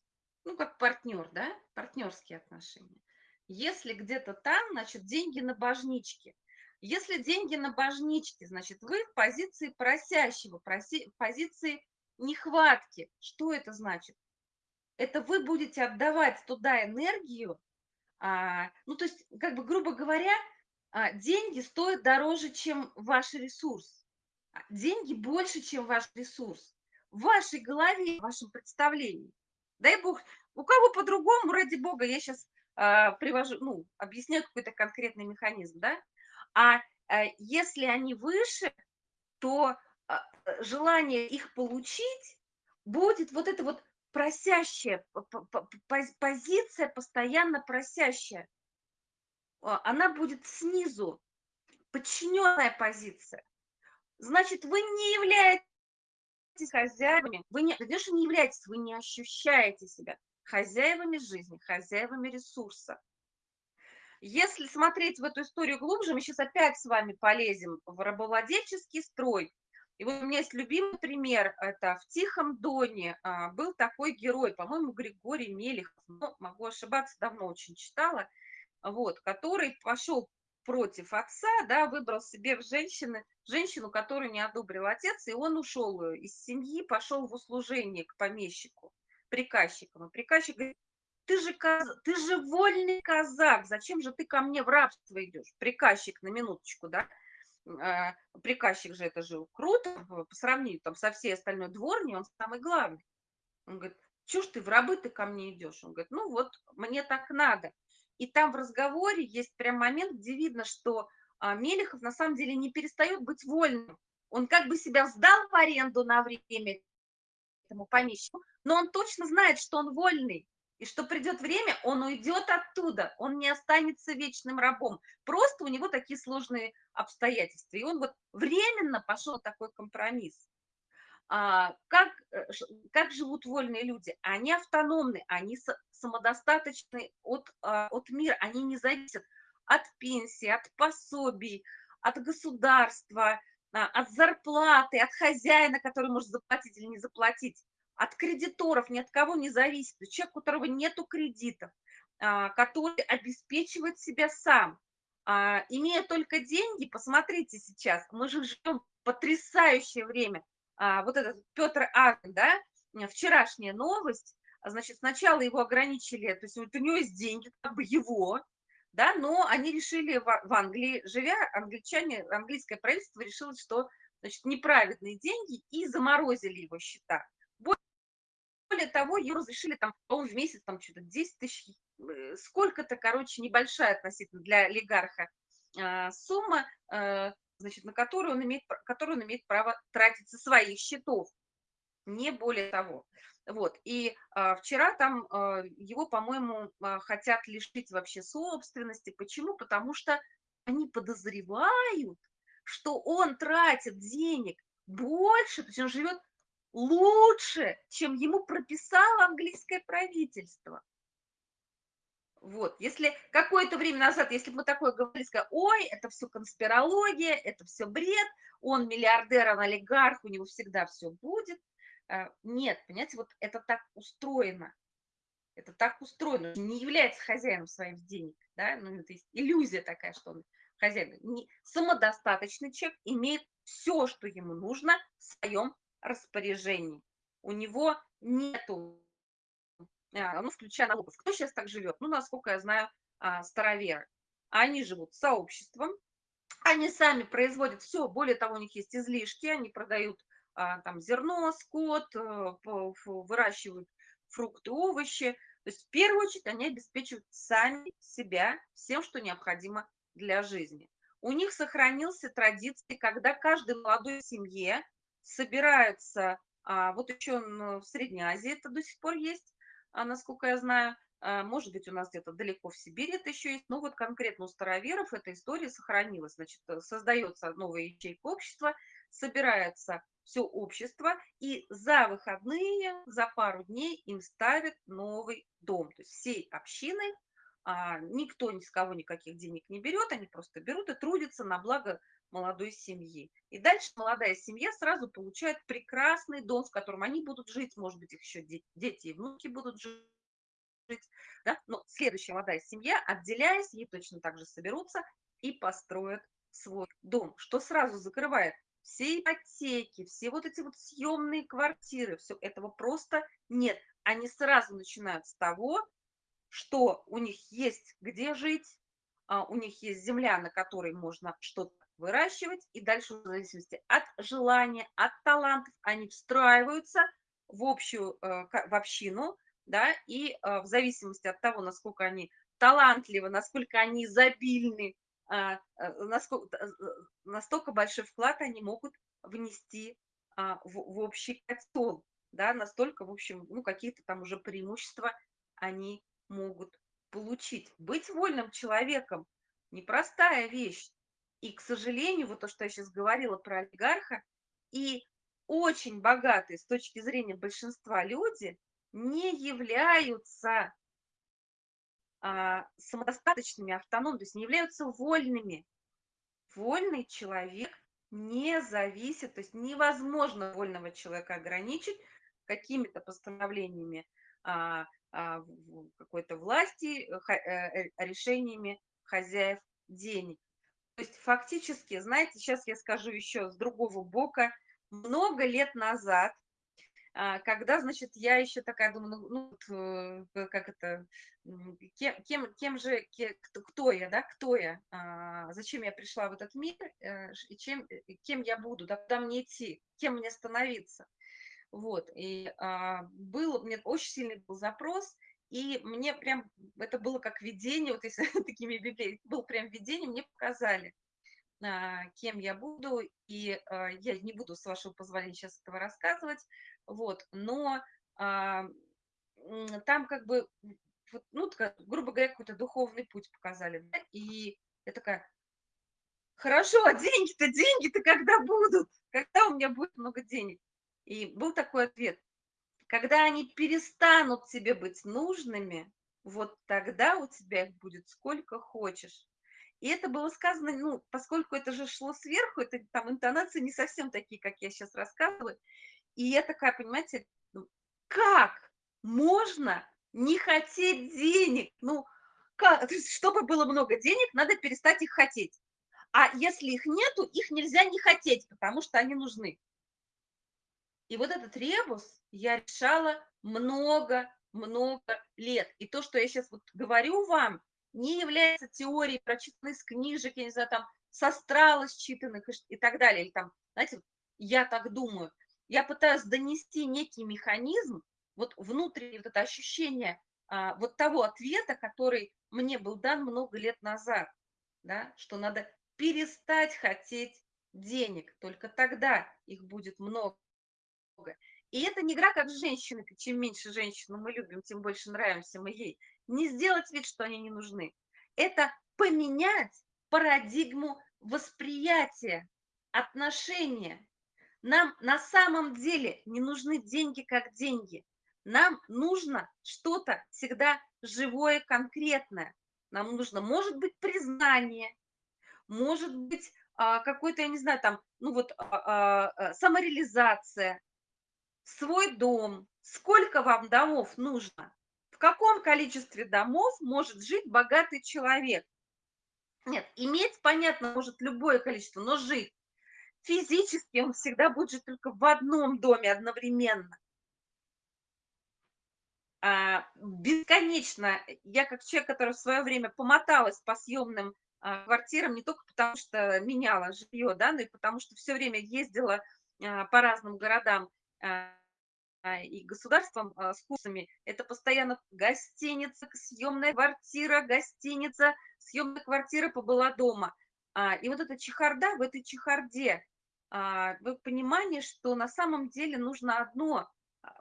Ну, как партнер, да, партнерские отношения. Если где-то там, значит, деньги на божничке. Если деньги на божничке, значит, вы в позиции просящего, проси, позиции нехватки. Что это значит? Это вы будете отдавать туда энергию, а, ну, то есть, как бы, грубо говоря, а, деньги стоят дороже, чем ваш ресурс. А, деньги больше, чем ваш ресурс. В вашей голове, в вашем представлении. Дай бог, у кого по-другому, ради бога, я сейчас а, привожу, ну, объясняю какой-то конкретный механизм, да, а, а если они выше, то а, желание их получить будет вот это вот просящая, позиция постоянно просящая. Она будет снизу, подчиненная позиция. Значит, вы не являетесь хозяевами, вы не, не, что не являетесь, вы не ощущаете себя хозяевами жизни, хозяевами ресурса. Если смотреть в эту историю глубже, мы сейчас опять с вами полезем в рабовладельческий строй. И вот у меня есть любимый пример, это в «Тихом доне» а, был такой герой, по-моему, Григорий Мелехов, но могу ошибаться, давно очень читала, вот, который пошел против отца, да, выбрал себе в женщины, женщину, которую не одобрил отец, и он ушел из семьи, пошел в услужение к помещику, приказчикам. И приказчик говорит, ты же, ты же вольный казак, зачем же ты ко мне в рабство идешь? Приказчик, на минуточку, да? А, приказчик же, это же круто, по сравнению там со всей остальной дворней, он самый главный. Он говорит, что ж ты в рабы ты ко мне идешь? Он говорит, ну вот, мне так надо. И там в разговоре есть прям момент, где видно, что а, Мелехов на самом деле не перестает быть вольным. Он как бы себя сдал в аренду на время этому помещику, но он точно знает, что он вольный, и что придет время, он уйдет оттуда, он не останется вечным рабом. Просто у него такие сложные обстоятельства. И он вот временно пошел такой компромисс. А, как, э, как живут вольные люди? Они автономны, они самодостаточны от, а, от мира, они не зависят от пенсии, от пособий, от государства, а, от зарплаты, от хозяина, который может заплатить или не заплатить от кредиторов, ни от кого не зависит, человек, у которого нету кредитов, который обеспечивает себя сам, имея только деньги, посмотрите сейчас, мы же живем потрясающее время. А, вот этот Петр Арн, да, вчерашняя новость, значит, сначала его ограничили, то есть вот у него есть деньги, как бы его, да, но они решили в Англии, живя, англичане, английское правительство решило, что, значит, неправедные деньги и заморозили его счета. Более того, ее разрешили там, по в месяц там что-то 10 тысяч, э, сколько-то, короче, небольшая относительно для олигарха а, сумма, э, значит, на которую он имеет, которую он имеет право тратить со своих счетов, не более того. Вот, и а, вчера там а, его, по-моему, а, хотят лишить вообще собственности. Почему? Потому что они подозревают, что он тратит денег больше, то есть он живет лучше, чем ему прописало английское правительство. Вот, если какое-то время назад, если бы мы такое говорили, сказали, ой, это все конспирология, это все бред, он миллиардер, он олигарх, у него всегда все будет. А, нет, понимаете, вот это так устроено. Это так устроено, не является хозяином своих денег, да, ну, это есть иллюзия такая, что он хозяин. Не, самодостаточный человек имеет все, что ему нужно в своем распоряжении. У него нету, ну, включая налогов. Кто сейчас так живет? Ну, насколько я знаю, а, староверы. Они живут сообществом, они сами производят все, более того, у них есть излишки, они продают а, там зерно, скот, э, выращивают фрукты, овощи. То есть в первую очередь они обеспечивают сами себя всем, что необходимо для жизни. У них сохранился традиции, когда каждой молодой семье собираются, а, вот еще в Средней Азии это до сих пор есть, а, насколько я знаю, а, может быть, у нас где-то далеко в Сибири это еще есть, но вот конкретно у староверов эта история сохранилась. Значит, э, создается новая ячейка общества, собирается все общество, и за выходные, за пару дней им ставят новый дом. То есть всей общиной а, никто ни с кого никаких денег не берет, они просто берут и трудятся на благо молодой семьи. И дальше молодая семья сразу получает прекрасный дом, в котором они будут жить, может быть, их еще дети и внуки будут жить. Да? Но следующая молодая семья, отделяясь, ей точно так же соберутся и построят свой дом, что сразу закрывает все ипотеки, все вот эти вот съемные квартиры, все этого просто нет. Они сразу начинают с того, что у них есть где жить, а, у них есть земля, на которой можно что-то выращивать, и дальше в зависимости от желания, от талантов они встраиваются в общую, э, в общину, да, и э, в зависимости от того, насколько они талантливы, насколько они изобильны, э, насколько, настолько большой вклад они могут внести а, в, в общий котел, да, настолько, в общем, ну, какие-то там уже преимущества они могут получить. Быть вольным человеком – непростая вещь. И, к сожалению, вот то, что я сейчас говорила про олигарха, и очень богатые с точки зрения большинства люди не являются а, самодостаточными, автономными, то есть не являются вольными. Вольный человек не зависит, то есть невозможно вольного человека ограничить какими-то постановлениями а, а, какой-то власти, э, э, решениями хозяев денег. То есть фактически, знаете, сейчас я скажу еще с другого бока, много лет назад, а, когда, значит, я еще такая думаю, ну, ну э, как это, кем, кем, кем же, кто, кто я, да, кто я, а, зачем я пришла в этот мир, э, и чем, кем я буду, да, куда мне идти, кем мне становиться. Вот, и а, был, мне очень сильный был запрос, и мне прям, это было как видение, вот если такими библиями, было прям видение, мне показали, а, кем я буду, и а, я не буду, с вашего позволения, сейчас этого рассказывать, вот, но а, там как бы, ну, грубо говоря, какой-то духовный путь показали, да, и я такая, хорошо, а деньги-то, деньги-то когда будут? Когда у меня будет много денег? И был такой ответ. Когда они перестанут тебе быть нужными, вот тогда у тебя их будет сколько хочешь. И это было сказано, ну, поскольку это же шло сверху, это там интонации не совсем такие, как я сейчас рассказываю. И я такая, понимаете, ну, как можно не хотеть денег? Ну, как, чтобы было много денег, надо перестать их хотеть. А если их нету, их нельзя не хотеть, потому что они нужны. И вот этот ребус я решала много-много лет. И то, что я сейчас вот говорю вам, не является теорией, прочитанной из книжек, я не знаю, там, с астрала считанных и, так далее. Или там, знаете, я так думаю. Я пытаюсь донести некий механизм, вот внутреннее вот это ощущение а, вот того ответа, который мне был дан много лет назад, да, что надо перестать хотеть денег, только тогда их будет много. И это не игра как с женщиной, чем меньше женщину мы любим, тем больше нравимся мы ей. Не сделать вид, что они не нужны. Это поменять парадигму восприятия, отношения. Нам на самом деле не нужны деньги как деньги. Нам нужно что-то всегда живое, конкретное. Нам нужно, может быть, признание, может быть, а, какой-то, я не знаю, там, ну вот, а, а, самореализация, свой дом. Сколько вам домов нужно? В каком количестве домов может жить богатый человек? Нет, иметь, понятно, может любое количество, но жить. Физически он всегда будет жить только в одном доме одновременно. А, бесконечно. Я как человек, который в свое время помоталась по съемным а, квартирам, не только потому что меняла жилье, да, но и потому что все время ездила а, по разным городам и государством а, с курсами, это постоянно гостиница, съемная квартира, гостиница, съемная квартира побыла дома. А, и вот эта чехарда, в этой чехарде, вы понимание, что на самом деле нужно одно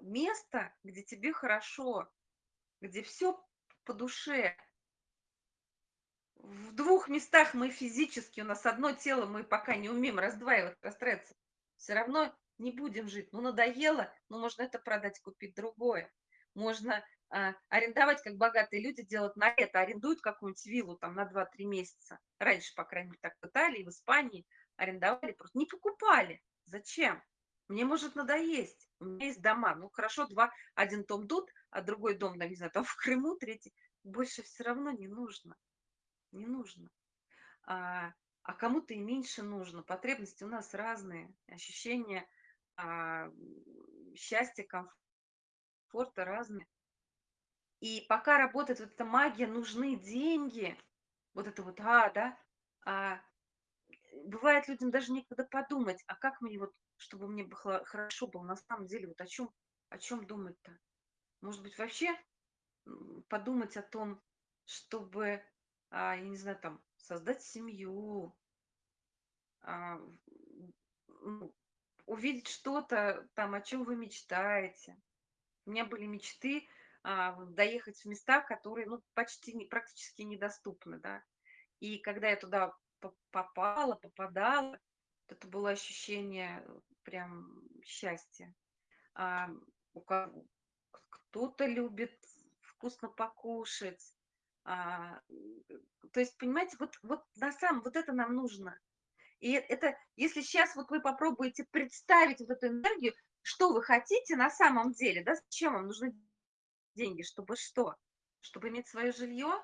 место, где тебе хорошо, где все по душе. В двух местах мы физически, у нас одно тело, мы пока не умеем раздваивать, расстраиваться. Все равно не будем жить. Ну, надоело, ну, можно это продать, купить другое. Можно а, арендовать, как богатые люди делают на это, арендуют какую-нибудь виллу там на 2-3 месяца. Раньше, по крайней мере, так в Италии, в Испании арендовали, просто не покупали. Зачем? Мне может надоесть. У меня есть дома. Ну, хорошо, два, один дом тут, а другой дом, да, не знаю, там в Крыму, третий. Больше все равно не нужно. Не нужно. А, а кому-то и меньше нужно. Потребности у нас разные. Ощущения а, счастье, комфорта разные. И пока работает вот эта магия, нужны деньги, вот это вот, а, да, а, бывает людям даже некогда подумать, а как мне вот, чтобы мне было хорошо было на самом деле, вот о чем, о чем думать-то? Может быть, вообще подумать о том, чтобы, а, я не знаю, там, создать семью, а, ну, увидеть что-то там, о чем вы мечтаете. У меня были мечты а, доехать в места, которые ну, почти не, практически недоступны, да. И когда я туда попала, попадала, это было ощущение прям счастье. А, у кто-то любит вкусно покушать. А, то есть, понимаете, вот, вот на самом, вот это нам нужно. И это, если сейчас вот вы попробуете представить вот эту энергию, что вы хотите на самом деле, да, зачем вам нужны деньги, чтобы что? Чтобы иметь свое жилье,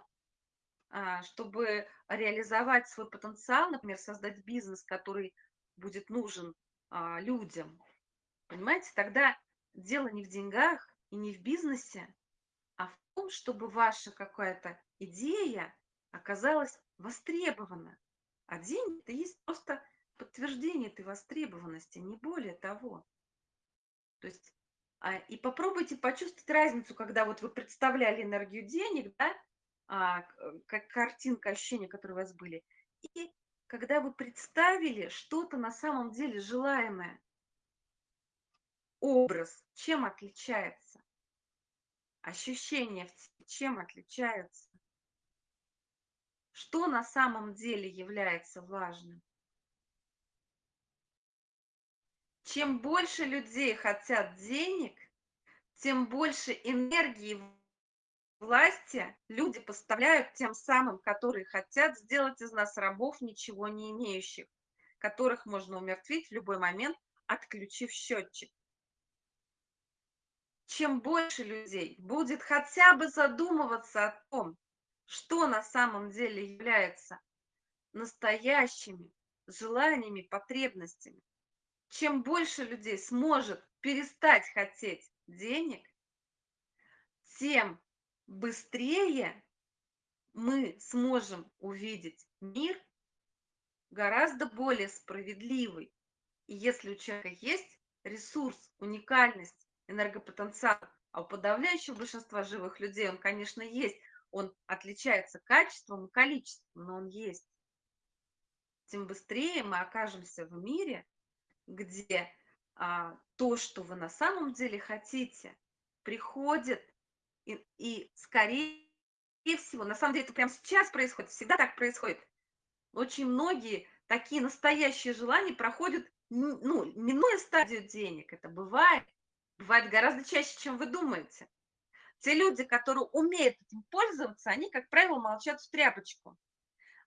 а, чтобы реализовать свой потенциал, например, создать бизнес, который будет нужен а, людям. Понимаете, тогда дело не в деньгах и не в бизнесе, а в том, чтобы ваша какая-то идея оказалась востребована. А деньги – это есть просто подтверждение этой востребованности, не более того. То есть, а, и попробуйте почувствовать разницу, когда вот вы представляли энергию денег, да, а, как картинка, ощущения, которые у вас были, и когда вы представили что-то на самом деле желаемое. Образ чем отличается? Ощущения чем отличаются? Что на самом деле является важным? Чем больше людей хотят денег, тем больше энергии власти люди поставляют тем самым, которые хотят сделать из нас рабов, ничего не имеющих, которых можно умертвить в любой момент, отключив счетчик. Чем больше людей будет хотя бы задумываться о том, что на самом деле является настоящими желаниями, потребностями. Чем больше людей сможет перестать хотеть денег, тем быстрее мы сможем увидеть мир гораздо более справедливый. И если у человека есть ресурс, уникальность, энергопотенциал, а у подавляющего большинства живых людей он, конечно, есть, он отличается качеством и количеством, но он есть. Тем быстрее мы окажемся в мире, где а, то, что вы на самом деле хотите, приходит и, и скорее всего, на самом деле это прямо сейчас происходит, всегда так происходит. Очень многие такие настоящие желания проходят, ну, минуя стадию денег. Это бывает, бывает гораздо чаще, чем вы думаете. Те люди, которые умеют этим пользоваться, они, как правило, молчат в тряпочку.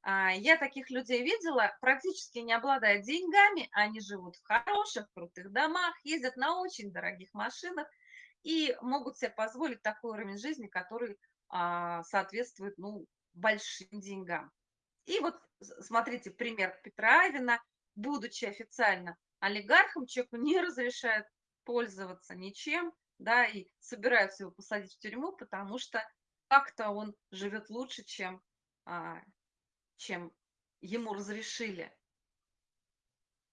А, я таких людей видела, практически не обладая деньгами, они живут в хороших, крутых домах, ездят на очень дорогих машинах и могут себе позволить такой уровень жизни, который а, соответствует ну, большим деньгам. И вот смотрите пример Петра Авина, будучи официально олигархом, человеку не разрешают пользоваться ничем, да, и собираются его посадить в тюрьму, потому что как-то он живет лучше, чем, а, чем ему разрешили.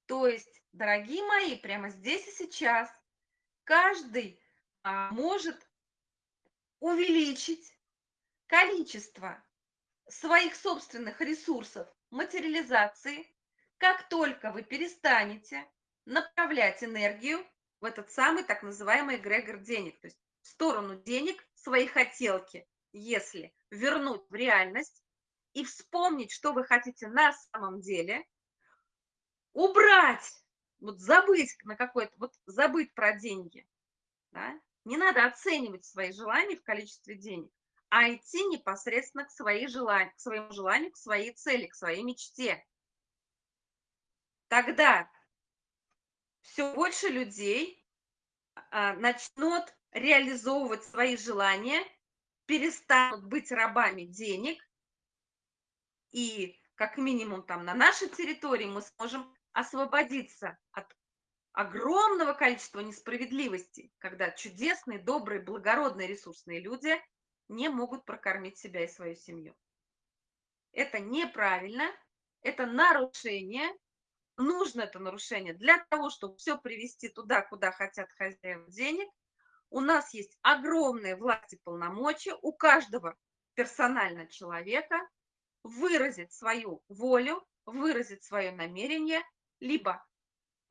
То есть, дорогие мои, прямо здесь и сейчас каждый а, может увеличить количество своих собственных ресурсов материализации, как только вы перестанете направлять энергию в этот самый так называемый эгрегор денег, то есть в сторону денег свои хотелки, если вернуть в реальность и вспомнить, что вы хотите на самом деле, убрать, вот забыть на какой-то, вот забыть про деньги, да? не надо оценивать свои желания в количестве денег, а идти непосредственно к, своей желанию, к своему желанию, к своей цели, к своей мечте. Тогда все больше людей а, начнут реализовывать свои желания, перестанут быть рабами денег, и как минимум там на нашей территории мы сможем освободиться от огромного количества несправедливости, когда чудесные, добрые, благородные, ресурсные люди не могут прокормить себя и свою семью. Это неправильно, это нарушение нужно это нарушение для того, чтобы все привести туда, куда хотят хозяева денег. У нас есть огромные власти полномочия у каждого персонально человека выразить свою волю, выразить свое намерение, либо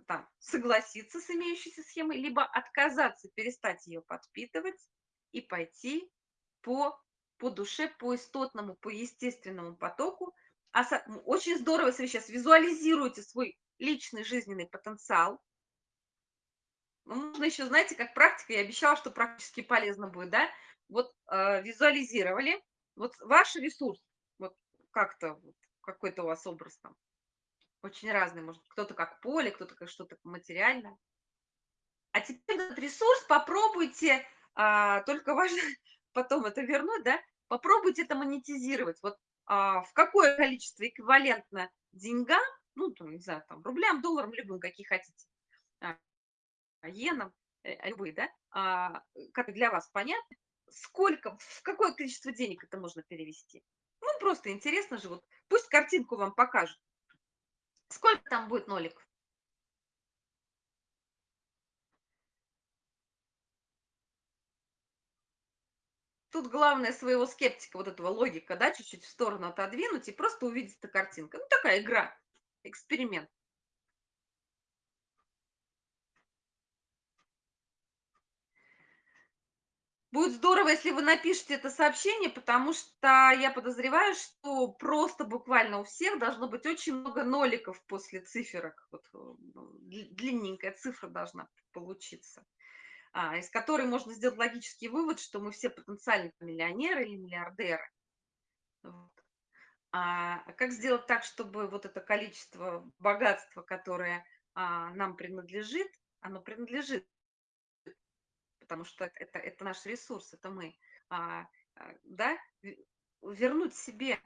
там, согласиться с имеющейся схемой, либо отказаться, перестать ее подпитывать и пойти по, по душе, по истотному, по естественному потоку, очень здорово, если вы сейчас визуализируете свой личный жизненный потенциал, Ну, можно еще, знаете, как практика, я обещала, что практически полезно будет, да? Вот э, визуализировали, вот ваш ресурс, вот как-то, вот, какой-то у вас образ там, очень разный, может, кто-то как поле, кто-то как что-то материальное. А теперь этот ресурс попробуйте, а, только важно потом это вернуть, да, попробуйте это монетизировать. Вот а, в какое количество эквивалентно деньгам, ну, там, не знаю, там, рублям, долларам, любым, какие хотите, а, иенам, э, любые, да, а, как для вас понятно, сколько, в какое количество денег это можно перевести. Ну, просто интересно же, вот пусть картинку вам покажут. Сколько там будет ноликов? Тут главное своего скептика, вот этого логика, да, чуть-чуть в сторону отодвинуть и просто увидеть эта картинка. Ну, такая игра, эксперимент. Будет здорово, если вы напишите это сообщение, потому что я подозреваю, что просто буквально у всех должно быть очень много ноликов после циферок. Вот, э, длинненькая цифра должна получиться, из которой можно сделать логический вывод, что мы все потенциально миллионеры или миллиардеры. Вот. А как сделать так, чтобы вот это количество богатства, которое а, нам принадлежит, оно принадлежит потому что это, это наш ресурс, это мы, а, а, да, вернуть себе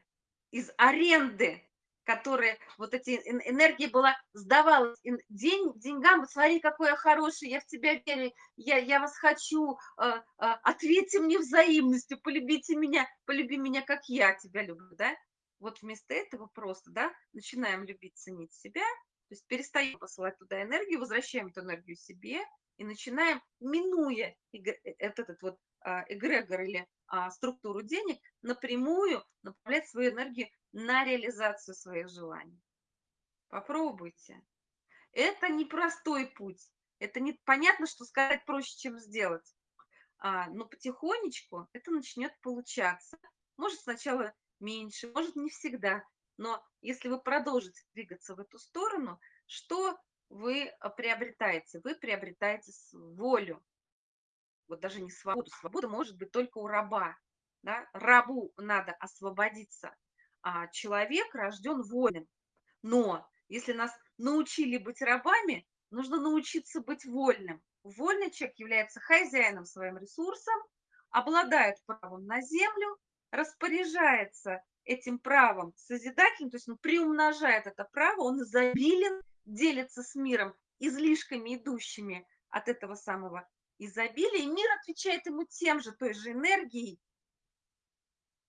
из аренды, которая, вот эти энергии была, сдавалась, день деньгам, смотри, какой я хороший, я в тебя верю, я, я вас хочу, а, а, ответьте мне взаимностью, полюбите меня, полюби меня, как я тебя люблю, да, вот вместо этого просто, да, начинаем любить, ценить себя, то есть перестаем посылать туда энергию, возвращаем эту энергию себе, и начинаем, минуя э, этот вот а, эгрегор или структуру денег, напрямую направлять свою энергию на реализацию своих желаний. Попробуйте. Это непростой путь. Это не понятно, что сказать проще, чем сделать. А, но потихонечку это начнет получаться. Может сначала меньше, может не всегда. Но если вы продолжите двигаться в эту сторону, что вы а, приобретаете? Вы приобретаете волю. Вот даже не свободу. Свобода может быть только у раба. Да? Рабу надо освободиться. А человек рожден вольным. Но если нас научили быть рабами, нужно научиться быть вольным. Вольный человек является хозяином своим ресурсом, обладает правом на землю, распоряжается этим правом созидательно, то есть он приумножает это право, он изобилен делится с миром излишками, идущими от этого самого изобилия, и мир отвечает ему тем же, той же энергией,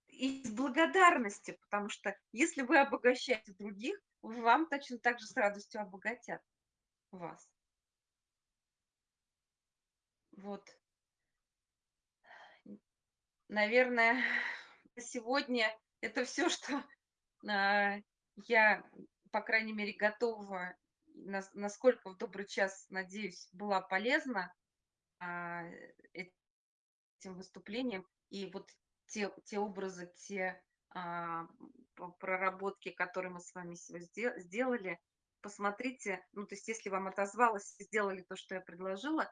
и с благодарностью, потому что если вы обогащаете других, вам точно так же с радостью обогатят вас. Вот. Наверное, сегодня это все, что э, я, по крайней мере, готова насколько в добрый час, надеюсь, была полезна а, этим выступлением. И вот те, те образы, те а, проработки, которые мы с вами сделали, посмотрите, ну, то есть если вам отозвалось, сделали то, что я предложила,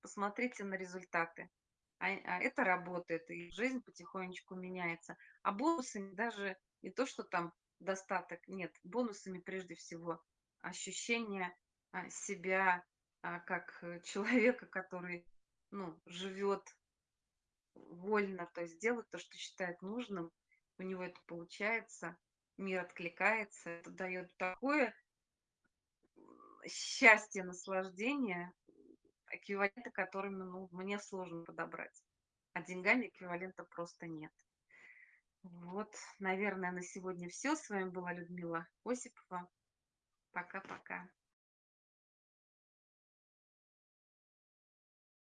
посмотрите на результаты. А, а это работает, и жизнь потихонечку меняется. А бонусами даже не то, что там достаток, нет, бонусами прежде всего ощущение а, себя а, как э, человека, который ну, живет вольно, то есть делает то, что считает нужным, у него это получается, мир откликается, это дает такое счастье, наслаждение, эквивалента которыми ну, мне сложно подобрать. А деньгами эквивалента просто нет. Вот, наверное, на сегодня все. С вами была Людмила Осипова. Пока-пока.